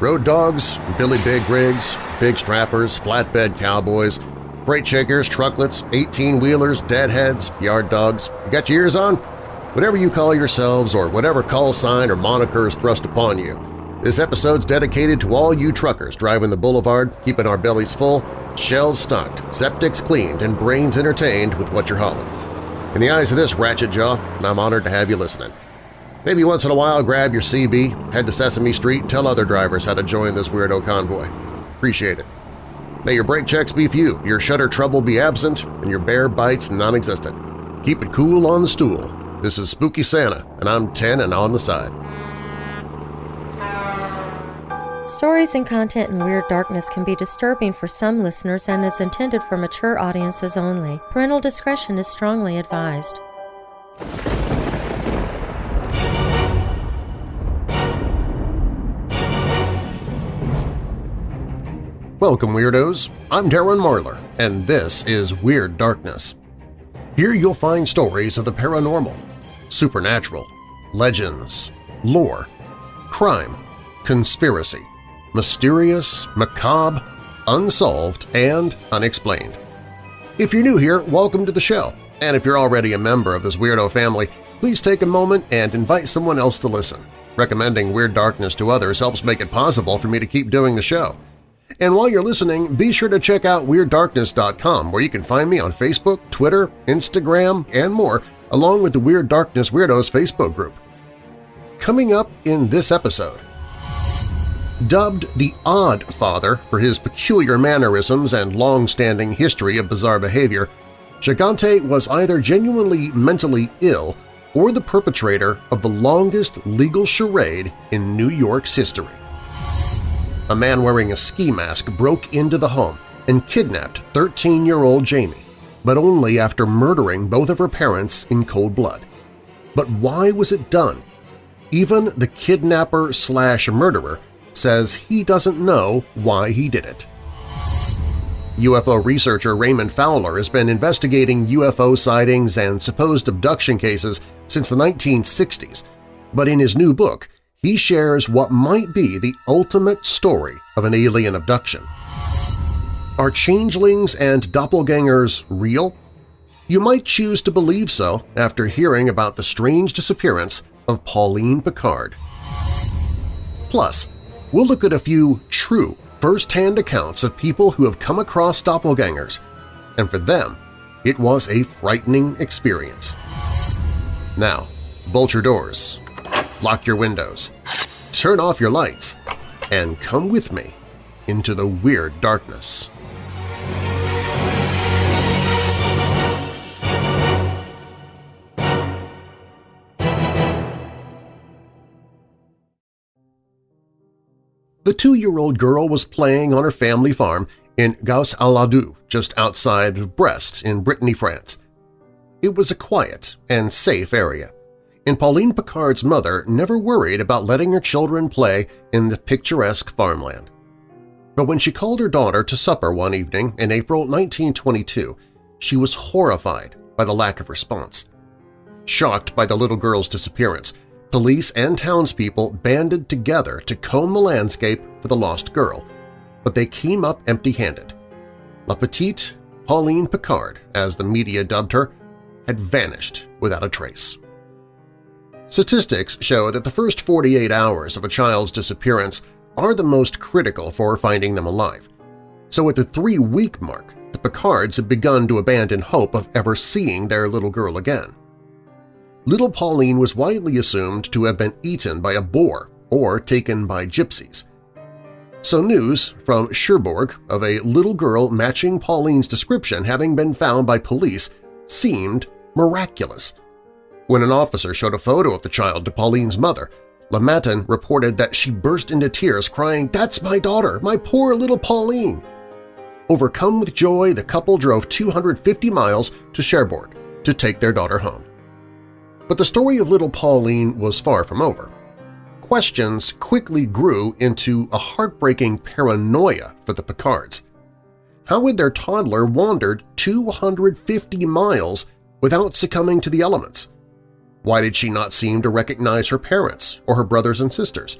Road dogs, Billy Big rigs, big strappers, flatbed cowboys, freight shakers, trucklets, 18-wheelers, deadheads, yard dogs. You got your ears on? Whatever you call yourselves or whatever call sign or moniker is thrust upon you, this episode's dedicated to all you truckers driving the boulevard, keeping our bellies full, shelves stocked, septics cleaned, and brains entertained with what you're hauling. In the eyes of this ratchet jaw, I'm honored to have you listening. Maybe once in a while grab your CB, head to Sesame Street, and tell other drivers how to join this weirdo convoy. Appreciate it. May your brake checks be few, your shutter trouble be absent, and your bear bites non-existent. Keep it cool on the stool. This is Spooky Santa, and I'm 10 and on the side. Stories and content in Weird Darkness can be disturbing for some listeners and is intended for mature audiences only. Parental discretion is strongly advised. Welcome, Weirdos! I'm Darren Marlar, and this is Weird Darkness. Here you'll find stories of the paranormal, supernatural, legends, lore, crime, conspiracy, mysterious, macabre, unsolved, and unexplained. If you're new here, welcome to the show, and if you're already a member of this weirdo family, please take a moment and invite someone else to listen. Recommending Weird Darkness to others helps make it possible for me to keep doing the show. And while you're listening, be sure to check out WeirdDarkness.com where you can find me on Facebook, Twitter, Instagram, and more, along with the Weird Darkness Weirdos Facebook group. Coming up in this episode… Dubbed the Odd Father for his peculiar mannerisms and long-standing history of bizarre behavior, Gigante was either genuinely mentally ill or the perpetrator of the longest legal charade in New York's history a man wearing a ski mask broke into the home and kidnapped 13-year-old Jamie, but only after murdering both of her parents in cold blood. But why was it done? Even the kidnapper-slash-murderer says he doesn't know why he did it. UFO researcher Raymond Fowler has been investigating UFO sightings and supposed abduction cases since the 1960s, but in his new book, he shares what might be the ultimate story of an alien abduction. Are changelings and doppelgangers real? You might choose to believe so after hearing about the strange disappearance of Pauline Picard. Plus, we'll look at a few true first-hand accounts of people who have come across doppelgangers, and for them, it was a frightening experience. Now, bolt your doors, lock your windows, turn off your lights, and come with me into the weird darkness. The two-year-old girl was playing on her family farm in Goas-al-Ludu, just outside Brest in Brittany, France. It was a quiet and safe area and Pauline Picard's mother never worried about letting her children play in the picturesque farmland. But when she called her daughter to supper one evening in April 1922, she was horrified by the lack of response. Shocked by the little girl's disappearance, police and townspeople banded together to comb the landscape for the lost girl, but they came up empty-handed. La Petite Pauline Picard, as the media dubbed her, had vanished without a trace. Statistics show that the first 48 hours of a child's disappearance are the most critical for finding them alive. So at the three-week mark, the Picards had begun to abandon hope of ever seeing their little girl again. Little Pauline was widely assumed to have been eaten by a boar or taken by gypsies. So news from Cherbourg of a little girl matching Pauline's description having been found by police seemed miraculous – when an officer showed a photo of the child to Pauline's mother, Le Matin reported that she burst into tears crying, "'That's my daughter, my poor little Pauline!' Overcome with joy, the couple drove 250 miles to Cherbourg to take their daughter home. But the story of little Pauline was far from over. Questions quickly grew into a heartbreaking paranoia for the Picards. How had their toddler wandered 250 miles without succumbing to the elements? Why did she not seem to recognize her parents or her brothers and sisters?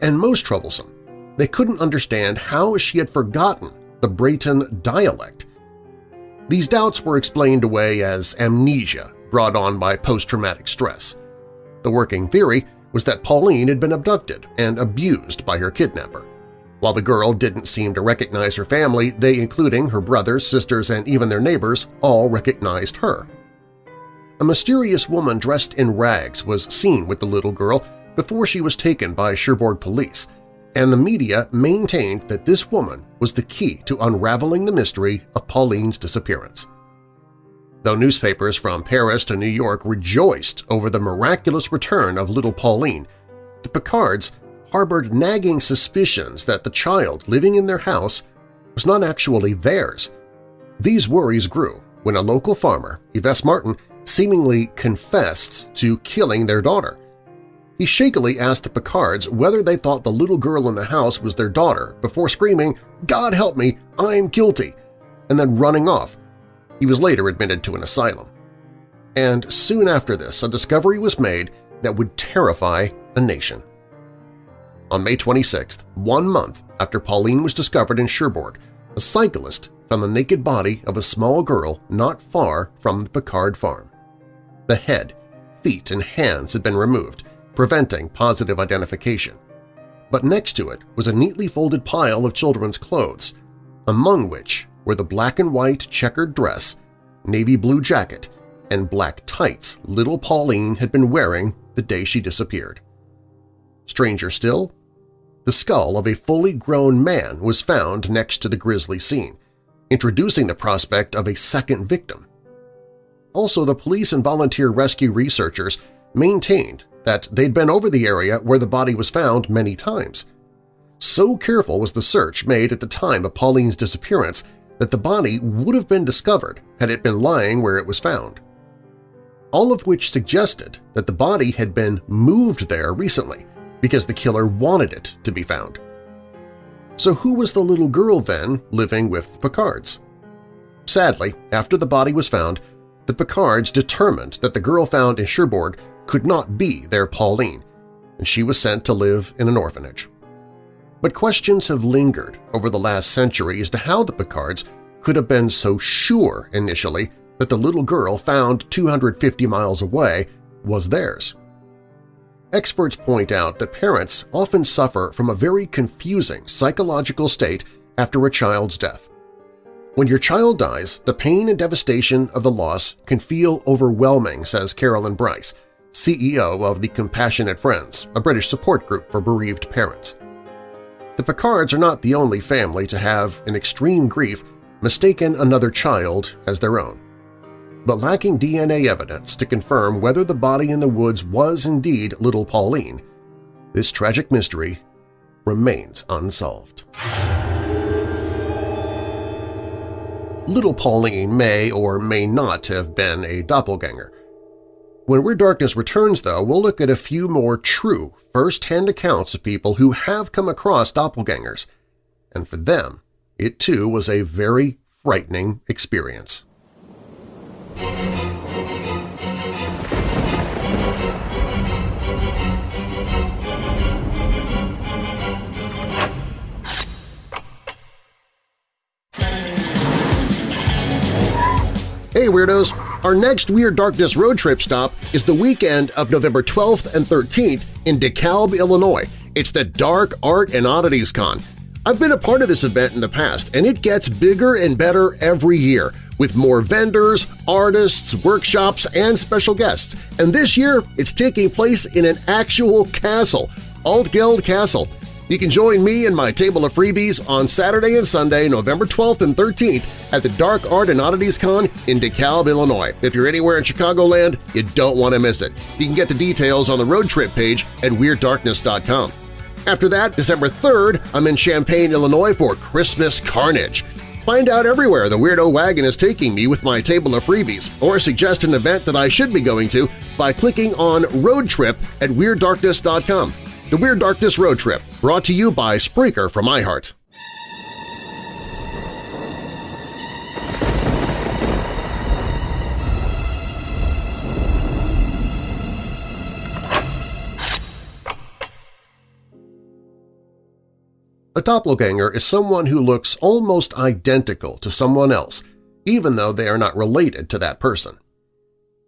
And most troublesome, they couldn't understand how she had forgotten the Breton dialect. These doubts were explained away as amnesia brought on by post-traumatic stress. The working theory was that Pauline had been abducted and abused by her kidnapper. While the girl didn't seem to recognize her family, they, including her brothers, sisters, and even their neighbors, all recognized her. A mysterious woman dressed in rags was seen with the little girl before she was taken by Cherbourg police, and the media maintained that this woman was the key to unraveling the mystery of Pauline's disappearance. Though newspapers from Paris to New York rejoiced over the miraculous return of little Pauline, the Picards harbored nagging suspicions that the child living in their house was not actually theirs. These worries grew when a local farmer, Yves Martin, seemingly confessed to killing their daughter. He shakily asked the Picards whether they thought the little girl in the house was their daughter before screaming, God help me, I'm guilty, and then running off. He was later admitted to an asylum. And soon after this, a discovery was made that would terrify a nation. On May 26th, one month after Pauline was discovered in Cherbourg, a cyclist found the naked body of a small girl not far from the Picard farm. The head, feet, and hands had been removed, preventing positive identification. But next to it was a neatly folded pile of children's clothes, among which were the black and white checkered dress, navy blue jacket, and black tights little Pauline had been wearing the day she disappeared. Stranger still, the skull of a fully grown man was found next to the grisly scene, introducing the prospect of a second victim. Also, the police and volunteer rescue researchers maintained that they'd been over the area where the body was found many times. So careful was the search made at the time of Pauline's disappearance that the body would have been discovered had it been lying where it was found. All of which suggested that the body had been moved there recently because the killer wanted it to be found. So who was the little girl then living with Picards? Sadly, after the body was found, the Picards determined that the girl found in Cherbourg could not be their Pauline, and she was sent to live in an orphanage. But questions have lingered over the last century as to how the Picards could have been so sure initially that the little girl found 250 miles away was theirs. Experts point out that parents often suffer from a very confusing psychological state after a child's death. When your child dies, the pain and devastation of the loss can feel overwhelming, says Carolyn Bryce, CEO of the Compassionate Friends, a British support group for bereaved parents. The Picards are not the only family to have, in extreme grief, mistaken another child as their own. But lacking DNA evidence to confirm whether the body in the woods was indeed little Pauline, this tragic mystery remains unsolved. Little Pauline may or may not have been a doppelganger, when Weird Darkness returns, though, we'll look at a few more true, first-hand accounts of people who have come across doppelgangers, and for them, it too was a very frightening experience. Hey Weirdos! Our next Weird Darkness road trip stop is the weekend of November 12th and 13th in DeKalb, Illinois. It's the Dark Art and Oddities Con. I've been a part of this event in the past, and it gets bigger and better every year, with more vendors, artists, workshops, and special guests. And this year, it's taking place in an actual castle, Altgeld Castle. You can join me and my table of freebies on Saturday and Sunday, November 12th and 13th at the Dark Art and Oddities Con in DeKalb, Illinois. If you're anywhere in Chicagoland, you don't want to miss it. You can get the details on the road trip page at WeirdDarkness.com. After that, December 3rd, I'm in Champaign, Illinois for Christmas Carnage. Find out everywhere the Weirdo Wagon is taking me with my table of freebies, or suggest an event that I should be going to by clicking on Road Trip at WeirdDarkness.com. The Weird Darkness Road Trip, brought to you by Spreaker from iHeart. A doppelganger is someone who looks almost identical to someone else, even though they are not related to that person.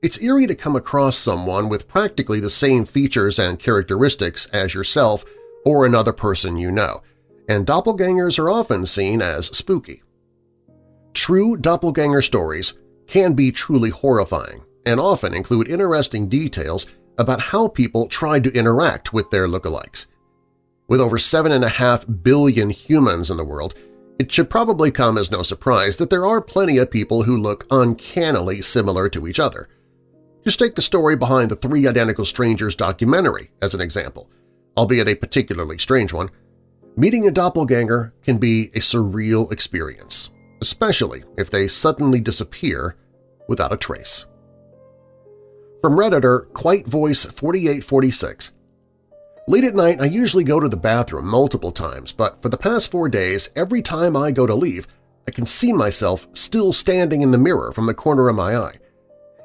It's eerie to come across someone with practically the same features and characteristics as yourself or another person you know, and doppelgangers are often seen as spooky. True doppelganger stories can be truly horrifying and often include interesting details about how people tried to interact with their lookalikes. With over 7.5 billion humans in the world, it should probably come as no surprise that there are plenty of people who look uncannily similar to each other. Just take the story behind the Three Identical Strangers documentary as an example, albeit a particularly strange one. Meeting a doppelganger can be a surreal experience, especially if they suddenly disappear without a trace. From Redditor Quite Voice 4846 Late at night, I usually go to the bathroom multiple times, but for the past four days, every time I go to leave, I can see myself still standing in the mirror from the corner of my eye.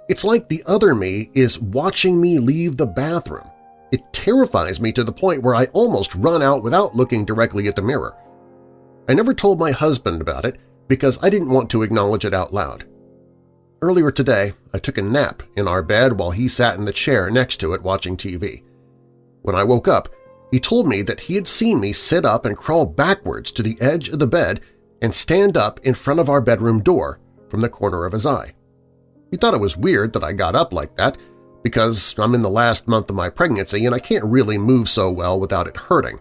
It's like the other me is watching me leave the bathroom. It terrifies me to the point where I almost run out without looking directly at the mirror. I never told my husband about it because I didn't want to acknowledge it out loud. Earlier today, I took a nap in our bed while he sat in the chair next to it watching TV. When I woke up, he told me that he had seen me sit up and crawl backwards to the edge of the bed and stand up in front of our bedroom door from the corner of his eye. He thought it was weird that I got up like that because I'm in the last month of my pregnancy and I can't really move so well without it hurting,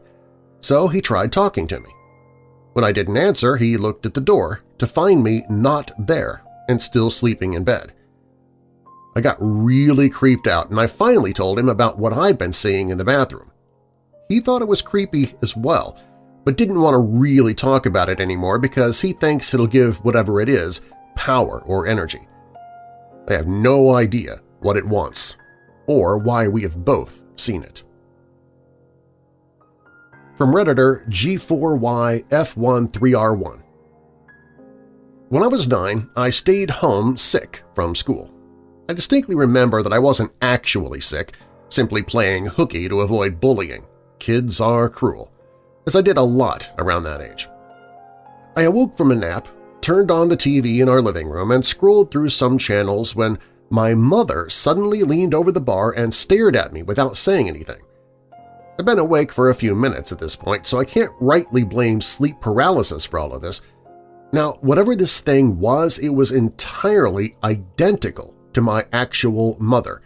so he tried talking to me. When I didn't answer, he looked at the door to find me not there and still sleeping in bed. I got really creeped out, and I finally told him about what I'd been seeing in the bathroom. He thought it was creepy as well, but didn't want to really talk about it anymore because he thinks it'll give whatever it is power or energy. I have no idea what it wants or why we have both seen it. From Redditor G4YF13R1 When I was nine, I stayed home sick from school. I distinctly remember that I wasn't actually sick, simply playing hooky to avoid bullying. Kids are cruel, as I did a lot around that age. I awoke from a nap, turned on the TV in our living room, and scrolled through some channels when my mother suddenly leaned over the bar and stared at me without saying anything. I've been awake for a few minutes at this point, so I can't rightly blame sleep paralysis for all of this. Now, whatever this thing was, it was entirely identical to my actual mother.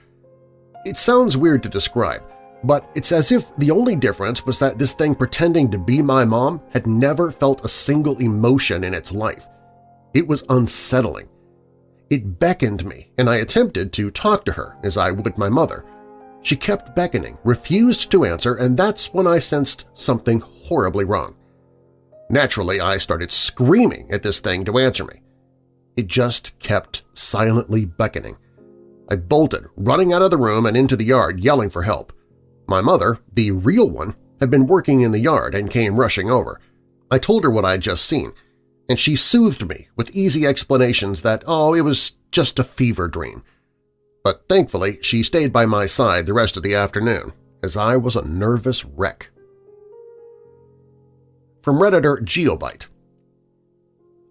It sounds weird to describe, but it's as if the only difference was that this thing pretending to be my mom had never felt a single emotion in its life. It was unsettling. It beckoned me, and I attempted to talk to her as I would my mother. She kept beckoning, refused to answer, and that's when I sensed something horribly wrong. Naturally, I started screaming at this thing to answer me. It just kept silently beckoning. I bolted, running out of the room and into the yard, yelling for help. My mother, the real one, had been working in the yard and came rushing over. I told her what I had just seen, and she soothed me with easy explanations that, oh, it was just a fever dream. But thankfully, she stayed by my side the rest of the afternoon, as I was a nervous wreck. From Redditor Geobite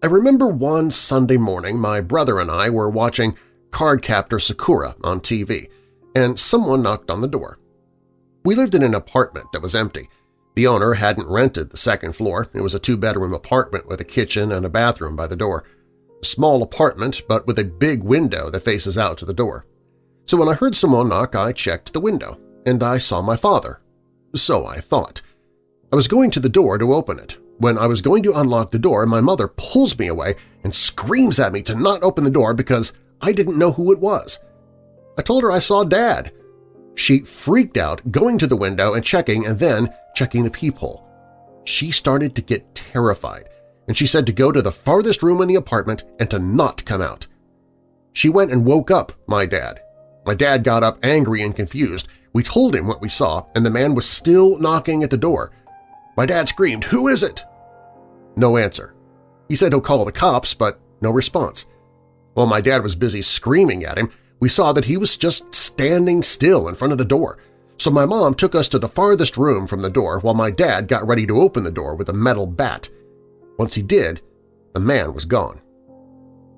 I remember one Sunday morning my brother and I were watching Cardcaptor Sakura on TV, and someone knocked on the door. We lived in an apartment that was empty. The owner hadn't rented the second floor. It was a two-bedroom apartment with a kitchen and a bathroom by the door. A small apartment, but with a big window that faces out to the door. So when I heard someone knock, I checked the window, and I saw my father. So I thought. I was going to the door to open it, when I was going to unlock the door, my mother pulls me away and screams at me to not open the door because I didn't know who it was. I told her I saw Dad. She freaked out, going to the window and checking and then checking the peephole. She started to get terrified, and she said to go to the farthest room in the apartment and to not come out. She went and woke up my dad. My dad got up angry and confused. We told him what we saw, and the man was still knocking at the door. My dad screamed, Who is it? No answer. He said he'll call the cops, but no response. While my dad was busy screaming at him, we saw that he was just standing still in front of the door. So my mom took us to the farthest room from the door while my dad got ready to open the door with a metal bat. Once he did, the man was gone.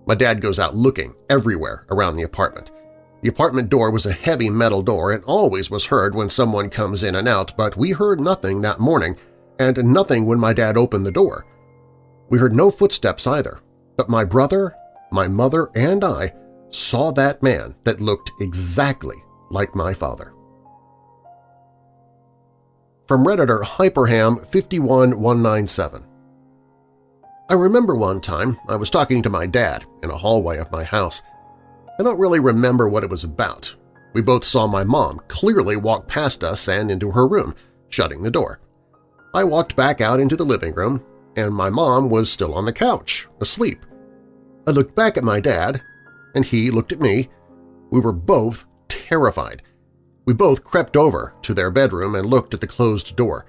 My dad goes out looking everywhere around the apartment. The apartment door was a heavy metal door and always was heard when someone comes in and out, but we heard nothing that morning and nothing when my dad opened the door. We heard no footsteps either, but my brother, my mother, and I saw that man that looked exactly like my father. From Redditor Hyperham51197 I remember one time I was talking to my dad in a hallway of my house. I don't really remember what it was about. We both saw my mom clearly walk past us and into her room, shutting the door. I walked back out into the living room, and my mom was still on the couch, asleep. I looked back at my dad, and he looked at me. We were both terrified. We both crept over to their bedroom and looked at the closed door.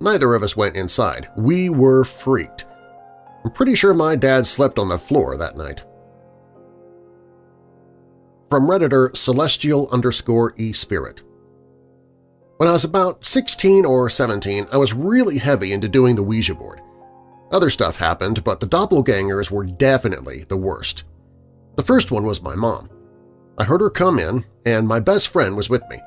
Neither of us went inside. We were freaked. I'm pretty sure my dad slept on the floor that night. From Redditor Celestial underscore eSpirit When I was about 16 or 17, I was really heavy into doing the Ouija board. Other stuff happened, but the doppelgangers were definitely the worst. The first one was my mom. I heard her come in, and my best friend was with me.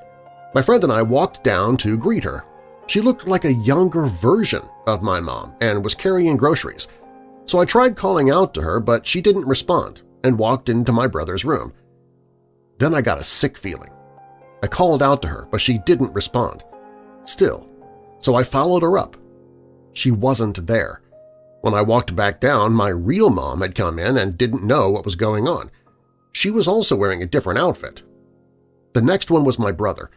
My friend and I walked down to greet her. She looked like a younger version of my mom and was carrying groceries, so I tried calling out to her but she didn't respond and walked into my brother's room. Then I got a sick feeling. I called out to her, but she didn't respond. Still, so I followed her up. She wasn't there. When I walked back down, my real mom had come in and didn't know what was going on. She was also wearing a different outfit. The next one was my brother.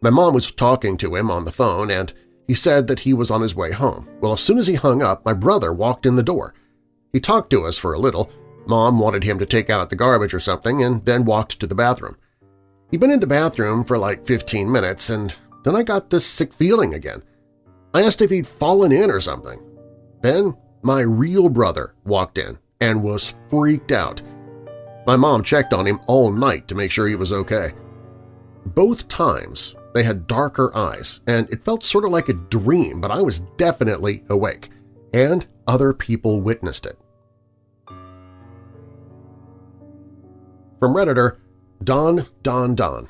My mom was talking to him on the phone, and he said that he was on his way home. Well, as soon as he hung up, my brother walked in the door. He talked to us for a little. Mom wanted him to take out the garbage or something and then walked to the bathroom. He'd been in the bathroom for like 15 minutes, and then I got this sick feeling again. I asked if he'd fallen in or something. Then my real brother walked in and was freaked out. My mom checked on him all night to make sure he was okay. Both times they had darker eyes, and it felt sort of like a dream, but I was definitely awake, and other people witnessed it. From Redditor, Don Don Don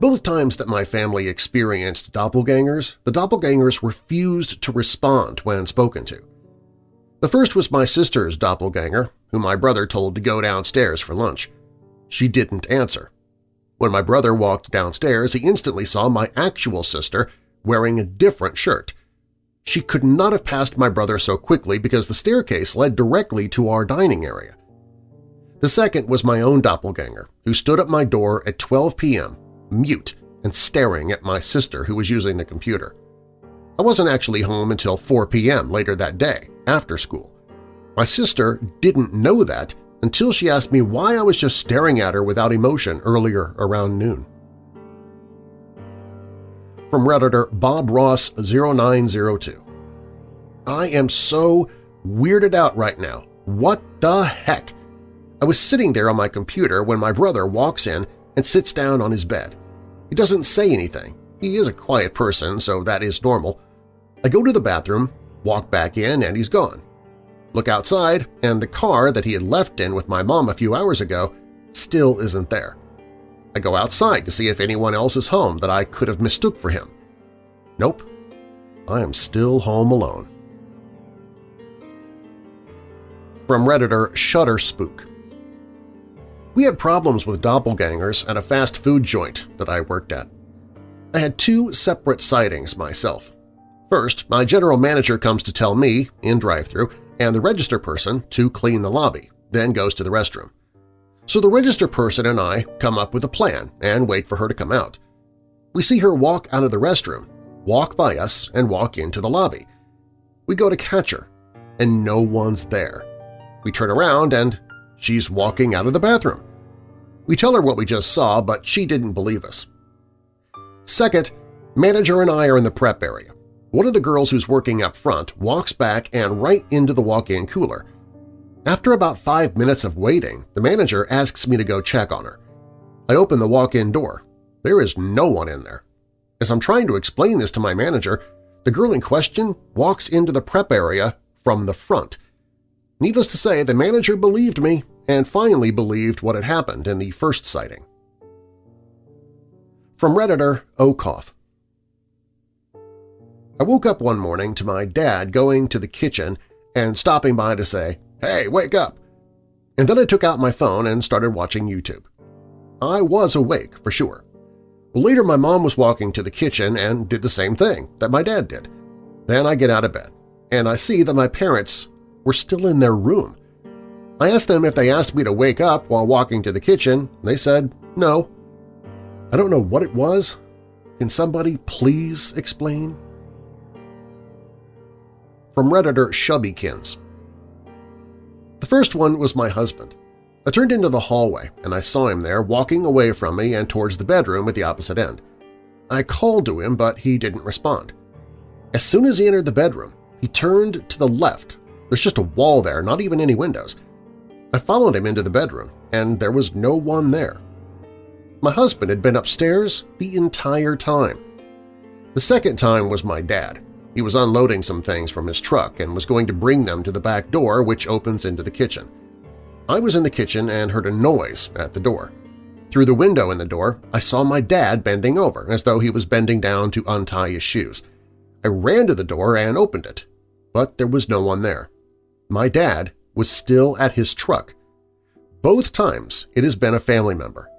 Both times that my family experienced doppelgangers, the doppelgangers refused to respond when spoken to. The first was my sister's doppelganger, whom my brother told to go downstairs for lunch. She didn't answer. When my brother walked downstairs, he instantly saw my actual sister wearing a different shirt. She could not have passed my brother so quickly because the staircase led directly to our dining area. The second was my own doppelganger, who stood at my door at 12 p.m., mute and staring at my sister who was using the computer. I wasn't actually home until 4 p.m. later that day, after school. My sister didn't know that until she asked me why I was just staring at her without emotion earlier around noon. From Redditor Bob Ross 0902 I am so weirded out right now. What the heck? I was sitting there on my computer when my brother walks in and sits down on his bed. He doesn't say anything. He is a quiet person, so that is normal. I go to the bathroom, walk back in, and he's gone. Look outside, and the car that he had left in with my mom a few hours ago still isn't there. I go outside to see if anyone else is home that I could have mistook for him. Nope, I am still home alone. From Redditor Shutter Spook we had problems with doppelgangers at a fast food joint that I worked at. I had two separate sightings myself. First, my general manager comes to tell me, in drive-thru, and the register person to clean the lobby, then goes to the restroom. So the register person and I come up with a plan and wait for her to come out. We see her walk out of the restroom, walk by us, and walk into the lobby. We go to catch her, and no one's there. We turn around and She's walking out of the bathroom. We tell her what we just saw, but she didn't believe us. Second, manager and I are in the prep area. One of the girls who's working up front walks back and right into the walk-in cooler. After about five minutes of waiting, the manager asks me to go check on her. I open the walk-in door. There is no one in there. As I'm trying to explain this to my manager, the girl in question walks into the prep area from the front. Needless to say, the manager believed me and finally believed what had happened in the first sighting. From Redditor Okoth I woke up one morning to my dad going to the kitchen and stopping by to say, "'Hey, wake up!' And then I took out my phone and started watching YouTube. I was awake, for sure. Later my mom was walking to the kitchen and did the same thing that my dad did. Then I get out of bed, and I see that my parents were still in their room. I asked them if they asked me to wake up while walking to the kitchen. They said no. I don't know what it was. Can somebody please explain? From Redditor Shubbykins The first one was my husband. I turned into the hallway, and I saw him there walking away from me and towards the bedroom at the opposite end. I called to him, but he didn't respond. As soon as he entered the bedroom, he turned to the left. There's just a wall there, not even any windows. I followed him into the bedroom, and there was no one there. My husband had been upstairs the entire time. The second time was my dad. He was unloading some things from his truck and was going to bring them to the back door which opens into the kitchen. I was in the kitchen and heard a noise at the door. Through the window in the door, I saw my dad bending over, as though he was bending down to untie his shoes. I ran to the door and opened it, but there was no one there. My dad was still at his truck. Both times it has been a family member.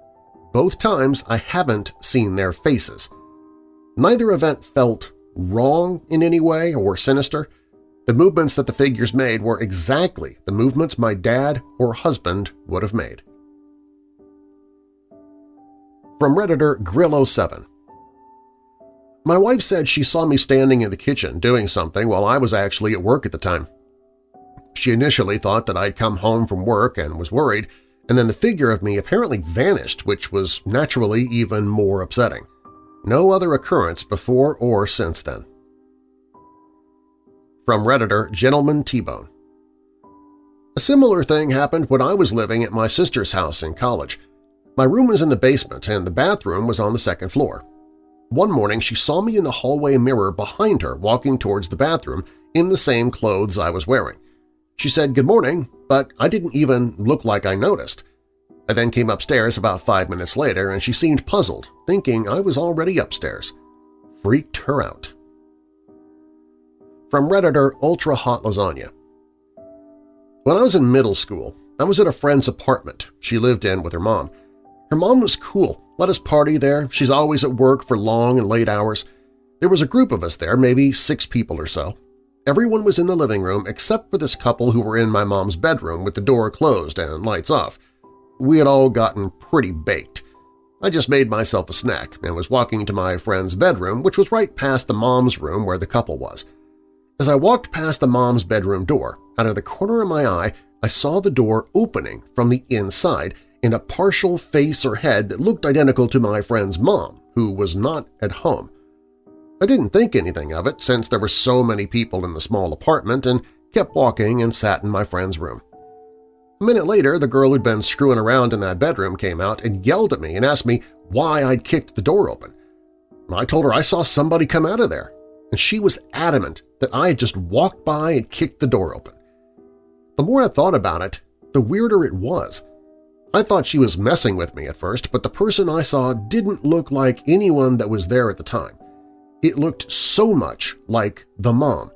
Both times I haven't seen their faces. Neither event felt wrong in any way or sinister. The movements that the figures made were exactly the movements my dad or husband would have made. From Redditor Grill07 My wife said she saw me standing in the kitchen doing something while I was actually at work at the time. She initially thought that I'd come home from work and was worried, and then the figure of me apparently vanished, which was naturally even more upsetting. No other occurrence before or since then. From Redditor Gentleman T-Bone A similar thing happened when I was living at my sister's house in college. My room was in the basement and the bathroom was on the second floor. One morning she saw me in the hallway mirror behind her walking towards the bathroom in the same clothes I was wearing. She said good morning, but I didn't even look like I noticed. I then came upstairs about five minutes later and she seemed puzzled, thinking I was already upstairs. Freaked her out. From Redditor Ultra Hot Lasagna When I was in middle school, I was at a friend's apartment she lived in with her mom. Her mom was cool, let us party there, she's always at work for long and late hours. There was a group of us there, maybe six people or so. Everyone was in the living room except for this couple who were in my mom's bedroom with the door closed and lights off. We had all gotten pretty baked. I just made myself a snack and was walking to my friend's bedroom, which was right past the mom's room where the couple was. As I walked past the mom's bedroom door, out of the corner of my eye, I saw the door opening from the inside in a partial face or head that looked identical to my friend's mom, who was not at home. I didn't think anything of it since there were so many people in the small apartment and kept walking and sat in my friend's room. A minute later, the girl who'd been screwing around in that bedroom came out and yelled at me and asked me why I'd kicked the door open. I told her I saw somebody come out of there, and she was adamant that I had just walked by and kicked the door open. The more I thought about it, the weirder it was. I thought she was messing with me at first, but the person I saw didn't look like anyone that was there at the time. It looked so much like the mom.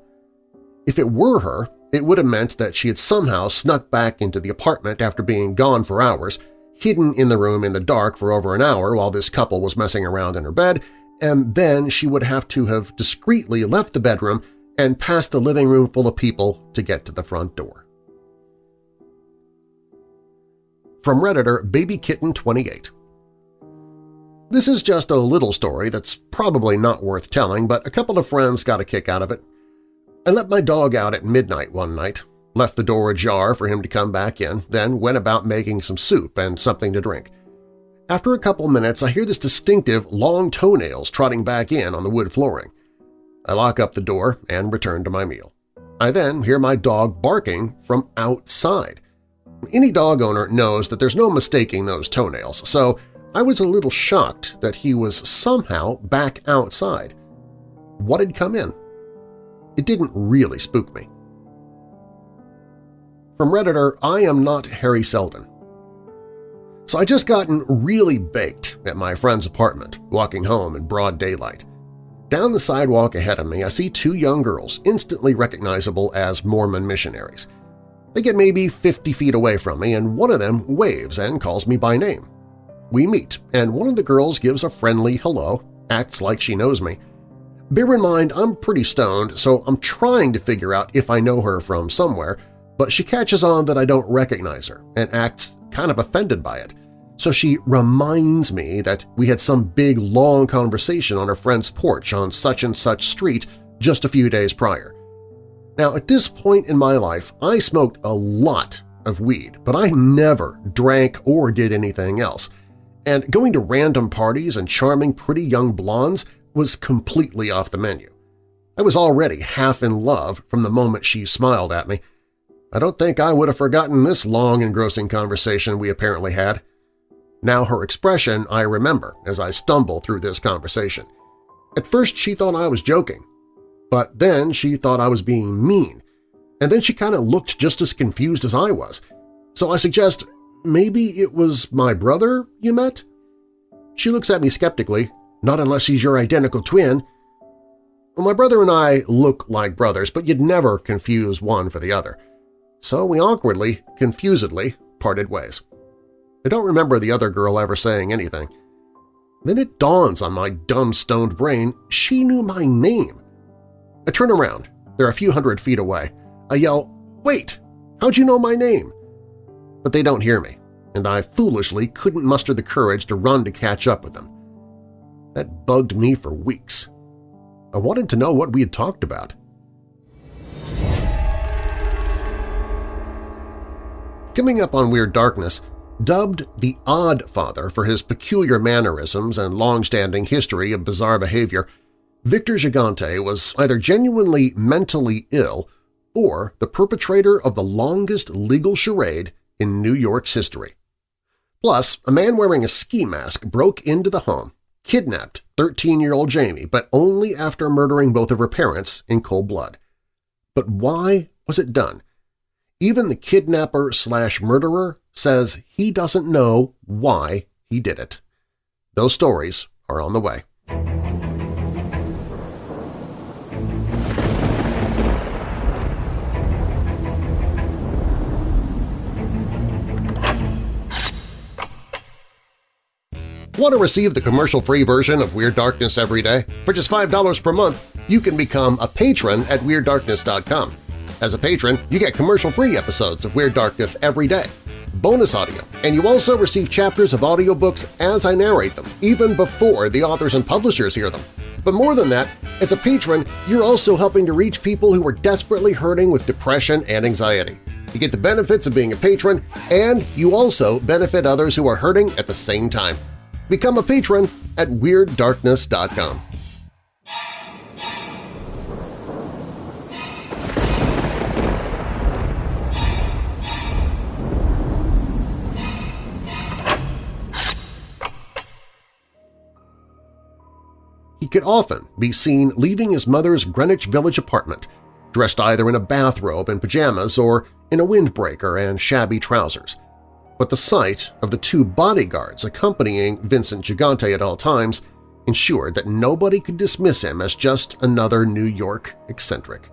If it were her, it would have meant that she had somehow snuck back into the apartment after being gone for hours, hidden in the room in the dark for over an hour while this couple was messing around in her bed, and then she would have to have discreetly left the bedroom and passed the living room full of people to get to the front door. From Redditor BabyKitten28 This is just a little story that's probably not worth telling, but a couple of friends got a kick out of it. I let my dog out at midnight one night, left the door ajar for him to come back in, then went about making some soup and something to drink. After a couple minutes, I hear this distinctive long toenails trotting back in on the wood flooring. I lock up the door and return to my meal. I then hear my dog barking from outside. Any dog owner knows that there's no mistaking those toenails, so I was a little shocked that he was somehow back outside. What had come in? It didn't really spook me. From Redditor, I am not Harry Seldon. So I just gotten really baked at my friend's apartment, walking home in broad daylight. Down the sidewalk ahead of me, I see two young girls instantly recognizable as Mormon missionaries. They get maybe 50 feet away from me, and one of them waves and calls me by name. We meet, and one of the girls gives a friendly hello, acts like she knows me. Bear in mind I'm pretty stoned, so I'm trying to figure out if I know her from somewhere, but she catches on that I don't recognize her and acts kind of offended by it. So she reminds me that we had some big, long conversation on her friend's porch on such-and-such street just a few days prior. Now, at this point in my life, I smoked a lot of weed, but I never drank or did anything else, and going to random parties and charming pretty young blondes was completely off the menu. I was already half in love from the moment she smiled at me, I don't think I would have forgotten this long engrossing conversation we apparently had. Now her expression I remember as I stumble through this conversation. At first she thought I was joking, but then she thought I was being mean, and then she kind of looked just as confused as I was. So I suggest maybe it was my brother you met? She looks at me skeptically, not unless he's your identical twin. Well, my brother and I look like brothers, but you'd never confuse one for the other so we awkwardly, confusedly, parted ways. I don't remember the other girl ever saying anything. Then it dawns on my dumb stoned brain she knew my name. I turn around. They're a few hundred feet away. I yell, Wait! How'd you know my name? But they don't hear me, and I foolishly couldn't muster the courage to run to catch up with them. That bugged me for weeks. I wanted to know what we had talked about. Coming up on Weird Darkness, dubbed the Odd Father for his peculiar mannerisms and long-standing history of bizarre behavior, Victor Gigante was either genuinely mentally ill or the perpetrator of the longest legal charade in New York's history. Plus, a man wearing a ski mask broke into the home, kidnapped 13-year-old Jamie, but only after murdering both of her parents in cold blood. But why was it done? Even the kidnapper slash murderer says he doesn't know why he did it. Those stories are on the way. Want to receive the commercial-free version of Weird Darkness every day? For just $5 per month, you can become a patron at WeirdDarkness.com. As a patron, you get commercial-free episodes of Weird Darkness every day, bonus audio, and you also receive chapters of audiobooks as I narrate them, even before the authors and publishers hear them. But more than that, as a patron, you're also helping to reach people who are desperately hurting with depression and anxiety. You get the benefits of being a patron, and you also benefit others who are hurting at the same time. Become a patron at WeirdDarkness.com. He could often be seen leaving his mother's Greenwich Village apartment, dressed either in a bathrobe and pajamas or in a windbreaker and shabby trousers. But the sight of the two bodyguards accompanying Vincent Gigante at all times ensured that nobody could dismiss him as just another New York eccentric.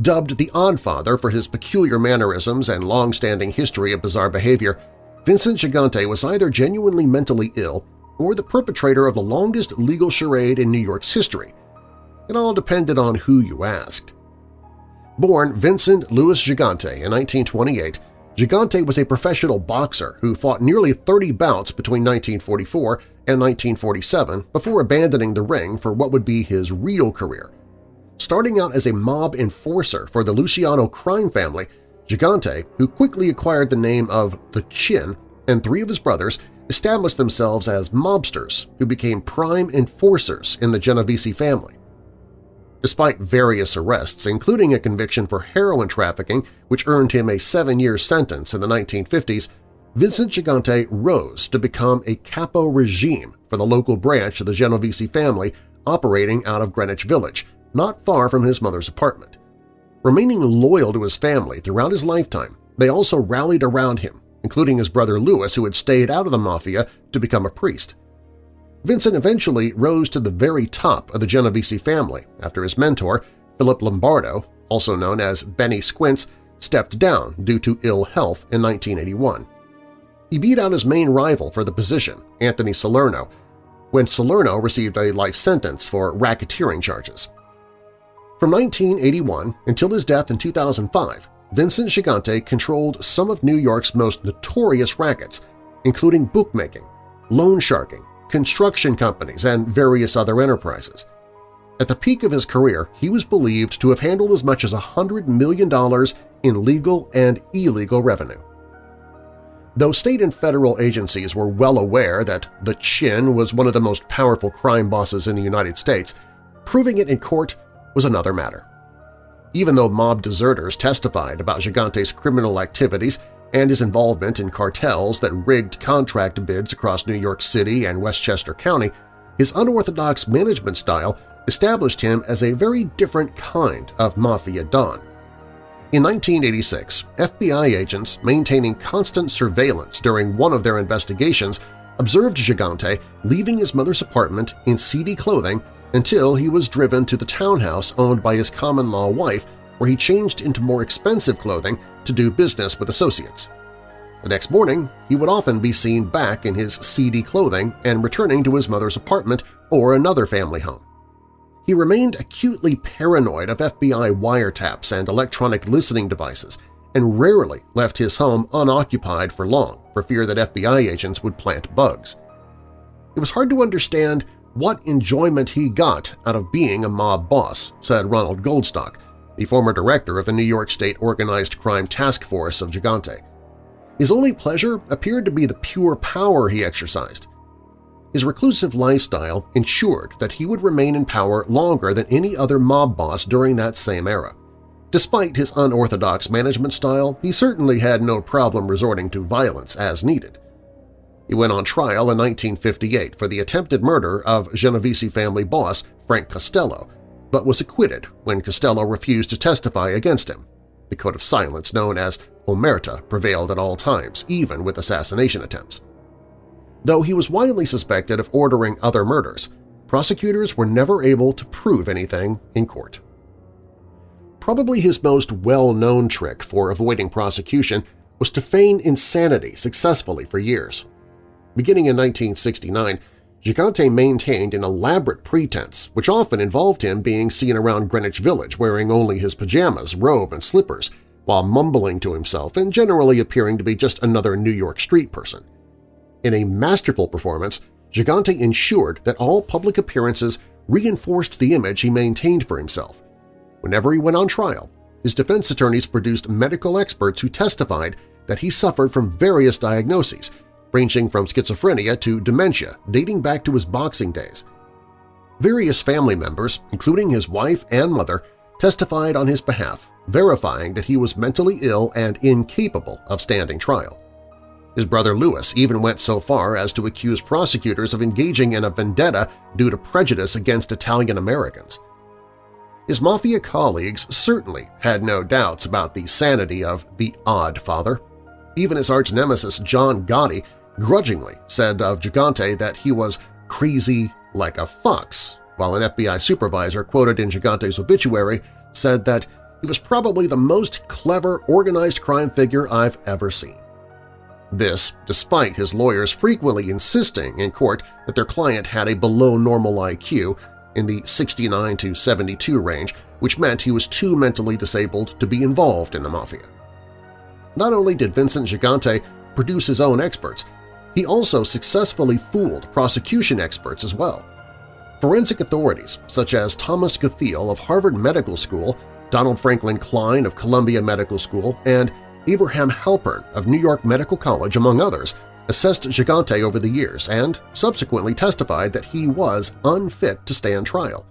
Dubbed the Odd Father for his peculiar mannerisms and long-standing history of bizarre behavior, Vincent Gigante was either genuinely mentally ill or the perpetrator of the longest legal charade in New York's history. It all depended on who you asked. Born Vincent Louis Gigante in 1928, Gigante was a professional boxer who fought nearly 30 bouts between 1944 and 1947 before abandoning the ring for what would be his real career. Starting out as a mob enforcer for the Luciano crime family, Gigante, who quickly acquired the name of The Chin, and three of his brothers established themselves as mobsters who became prime enforcers in the Genovese family. Despite various arrests, including a conviction for heroin trafficking which earned him a seven-year sentence in the 1950s, Vincent Gigante rose to become a capo regime for the local branch of the Genovese family operating out of Greenwich Village, not far from his mother's apartment. Remaining loyal to his family throughout his lifetime, they also rallied around him, including his brother Louis who had stayed out of the Mafia to become a priest. Vincent eventually rose to the very top of the Genovese family after his mentor, Philip Lombardo, also known as Benny Squints, stepped down due to ill health in 1981. He beat out his main rival for the position, Anthony Salerno, when Salerno received a life sentence for racketeering charges. From 1981 until his death in 2005, Vincent Gigante controlled some of New York's most notorious rackets, including bookmaking, loan sharking, construction companies, and various other enterprises. At the peak of his career, he was believed to have handled as much as $100 million in legal and illegal revenue. Though state and federal agencies were well aware that the Chin was one of the most powerful crime bosses in the United States, proving it in court was another matter. Even though mob deserters testified about Gigante's criminal activities and his involvement in cartels that rigged contract bids across New York City and Westchester County, his unorthodox management style established him as a very different kind of mafia don. In 1986, FBI agents maintaining constant surveillance during one of their investigations observed Gigante leaving his mother's apartment in seedy clothing until he was driven to the townhouse owned by his common-law wife where he changed into more expensive clothing to do business with associates. The next morning, he would often be seen back in his seedy clothing and returning to his mother's apartment or another family home. He remained acutely paranoid of FBI wiretaps and electronic listening devices and rarely left his home unoccupied for long for fear that FBI agents would plant bugs. It was hard to understand what enjoyment he got out of being a mob boss, said Ronald Goldstock, the former director of the New York State Organized Crime Task Force of Gigante. His only pleasure appeared to be the pure power he exercised. His reclusive lifestyle ensured that he would remain in power longer than any other mob boss during that same era. Despite his unorthodox management style, he certainly had no problem resorting to violence as needed. He went on trial in 1958 for the attempted murder of Genovese family boss Frank Costello, but was acquitted when Costello refused to testify against him. The code of silence known as omerta prevailed at all times, even with assassination attempts. Though he was widely suspected of ordering other murders, prosecutors were never able to prove anything in court. Probably his most well-known trick for avoiding prosecution was to feign insanity successfully for years. Beginning in 1969, Gigante maintained an elaborate pretense which often involved him being seen around Greenwich Village wearing only his pajamas, robe, and slippers, while mumbling to himself and generally appearing to be just another New York street person. In a masterful performance, Gigante ensured that all public appearances reinforced the image he maintained for himself. Whenever he went on trial, his defense attorneys produced medical experts who testified that he suffered from various diagnoses, ranging from schizophrenia to dementia dating back to his boxing days. Various family members, including his wife and mother, testified on his behalf, verifying that he was mentally ill and incapable of standing trial. His brother Louis even went so far as to accuse prosecutors of engaging in a vendetta due to prejudice against Italian-Americans. His Mafia colleagues certainly had no doubts about the sanity of the Odd Father. Even his arch-nemesis John Gotti grudgingly said of Gigante that he was crazy like a fox, while an FBI supervisor quoted in Gigante's obituary said that he was probably the most clever organized crime figure I've ever seen. This despite his lawyers frequently insisting in court that their client had a below-normal IQ in the 69 to 72 range, which meant he was too mentally disabled to be involved in the Mafia. Not only did Vincent Gigante produce his own experts, he also successfully fooled prosecution experts as well. Forensic authorities such as Thomas Gutheil of Harvard Medical School, Donald Franklin Klein of Columbia Medical School, and Abraham Halpern of New York Medical College, among others, assessed Gigante over the years and subsequently testified that he was unfit to stand trial.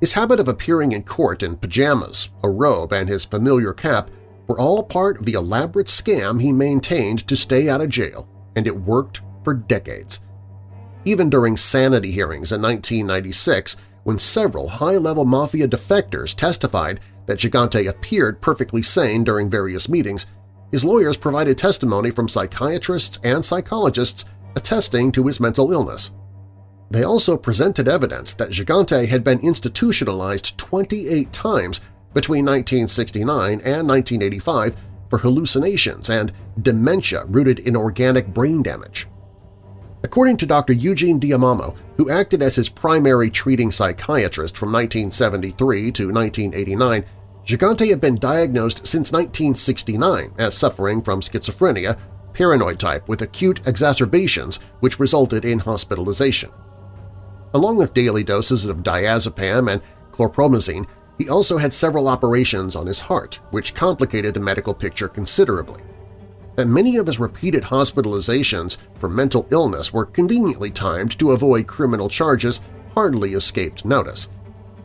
His habit of appearing in court in pajamas, a robe, and his familiar cap were all part of the elaborate scam he maintained to stay out of jail, and it worked for decades. Even during sanity hearings in 1996, when several high-level mafia defectors testified that Gigante appeared perfectly sane during various meetings, his lawyers provided testimony from psychiatrists and psychologists attesting to his mental illness. They also presented evidence that Gigante had been institutionalized 28 times between 1969 and 1985 for hallucinations and dementia rooted in organic brain damage. According to Dr. Eugene D'Adamo, who acted as his primary treating psychiatrist from 1973 to 1989, Gigante had been diagnosed since 1969 as suffering from schizophrenia, paranoid type with acute exacerbations which resulted in hospitalization. Along with daily doses of diazepam and chlorpromazine, he also had several operations on his heart, which complicated the medical picture considerably. That many of his repeated hospitalizations for mental illness were conveniently timed to avoid criminal charges hardly escaped notice.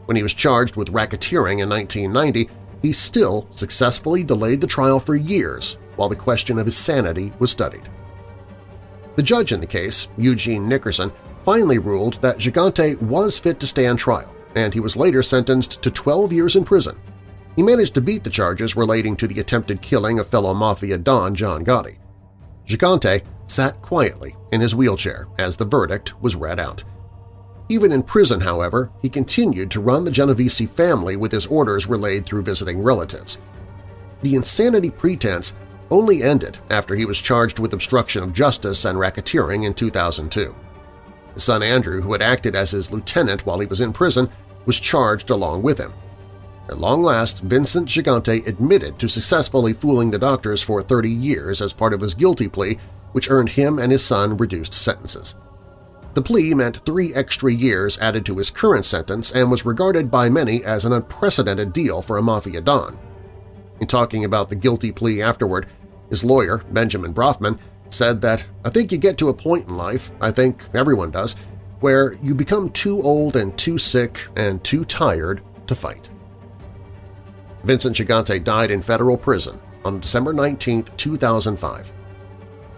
When he was charged with racketeering in 1990, he still successfully delayed the trial for years while the question of his sanity was studied. The judge in the case, Eugene Nickerson, finally ruled that Gigante was fit to stand trial, and he was later sentenced to 12 years in prison. He managed to beat the charges relating to the attempted killing of fellow Mafia Don John Gotti. Gigante sat quietly in his wheelchair as the verdict was read out. Even in prison, however, he continued to run the Genovese family with his orders relayed through visiting relatives. The insanity pretense only ended after he was charged with obstruction of justice and racketeering in 2002. His son Andrew, who had acted as his lieutenant while he was in prison, was charged along with him. At long last, Vincent Gigante admitted to successfully fooling the doctors for 30 years as part of his guilty plea, which earned him and his son reduced sentences. The plea meant three extra years added to his current sentence and was regarded by many as an unprecedented deal for a Mafia Don. In talking about the guilty plea afterward, his lawyer, Benjamin Brafman, said that, I think you get to a point in life, I think everyone does, where you become too old and too sick and too tired to fight. Vincent Gigante died in federal prison on December 19, 2005.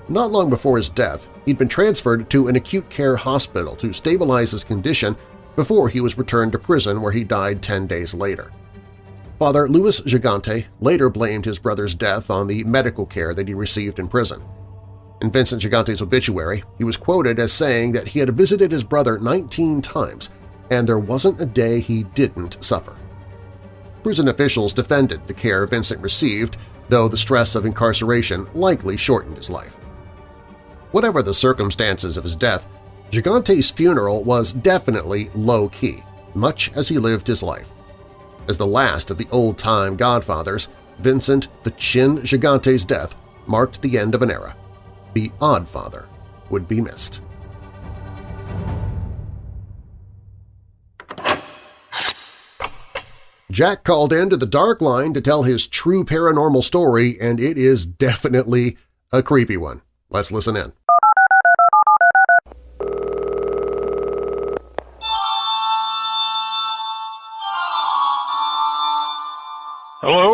Not long before his death, he'd been transferred to an acute care hospital to stabilize his condition before he was returned to prison where he died 10 days later. Father Louis Gigante later blamed his brother's death on the medical care that he received in prison. In Vincent Gigante's obituary, he was quoted as saying that he had visited his brother 19 times and there wasn't a day he didn't suffer. Prison officials defended the care Vincent received, though the stress of incarceration likely shortened his life. Whatever the circumstances of his death, Gigante's funeral was definitely low-key, much as he lived his life. As the last of the old-time godfathers, Vincent the Chin Gigante's death marked the end of an era the Odd Father would be missed. Jack called in to the Dark Line to tell his true paranormal story, and it is definitely a creepy one. Let's listen in.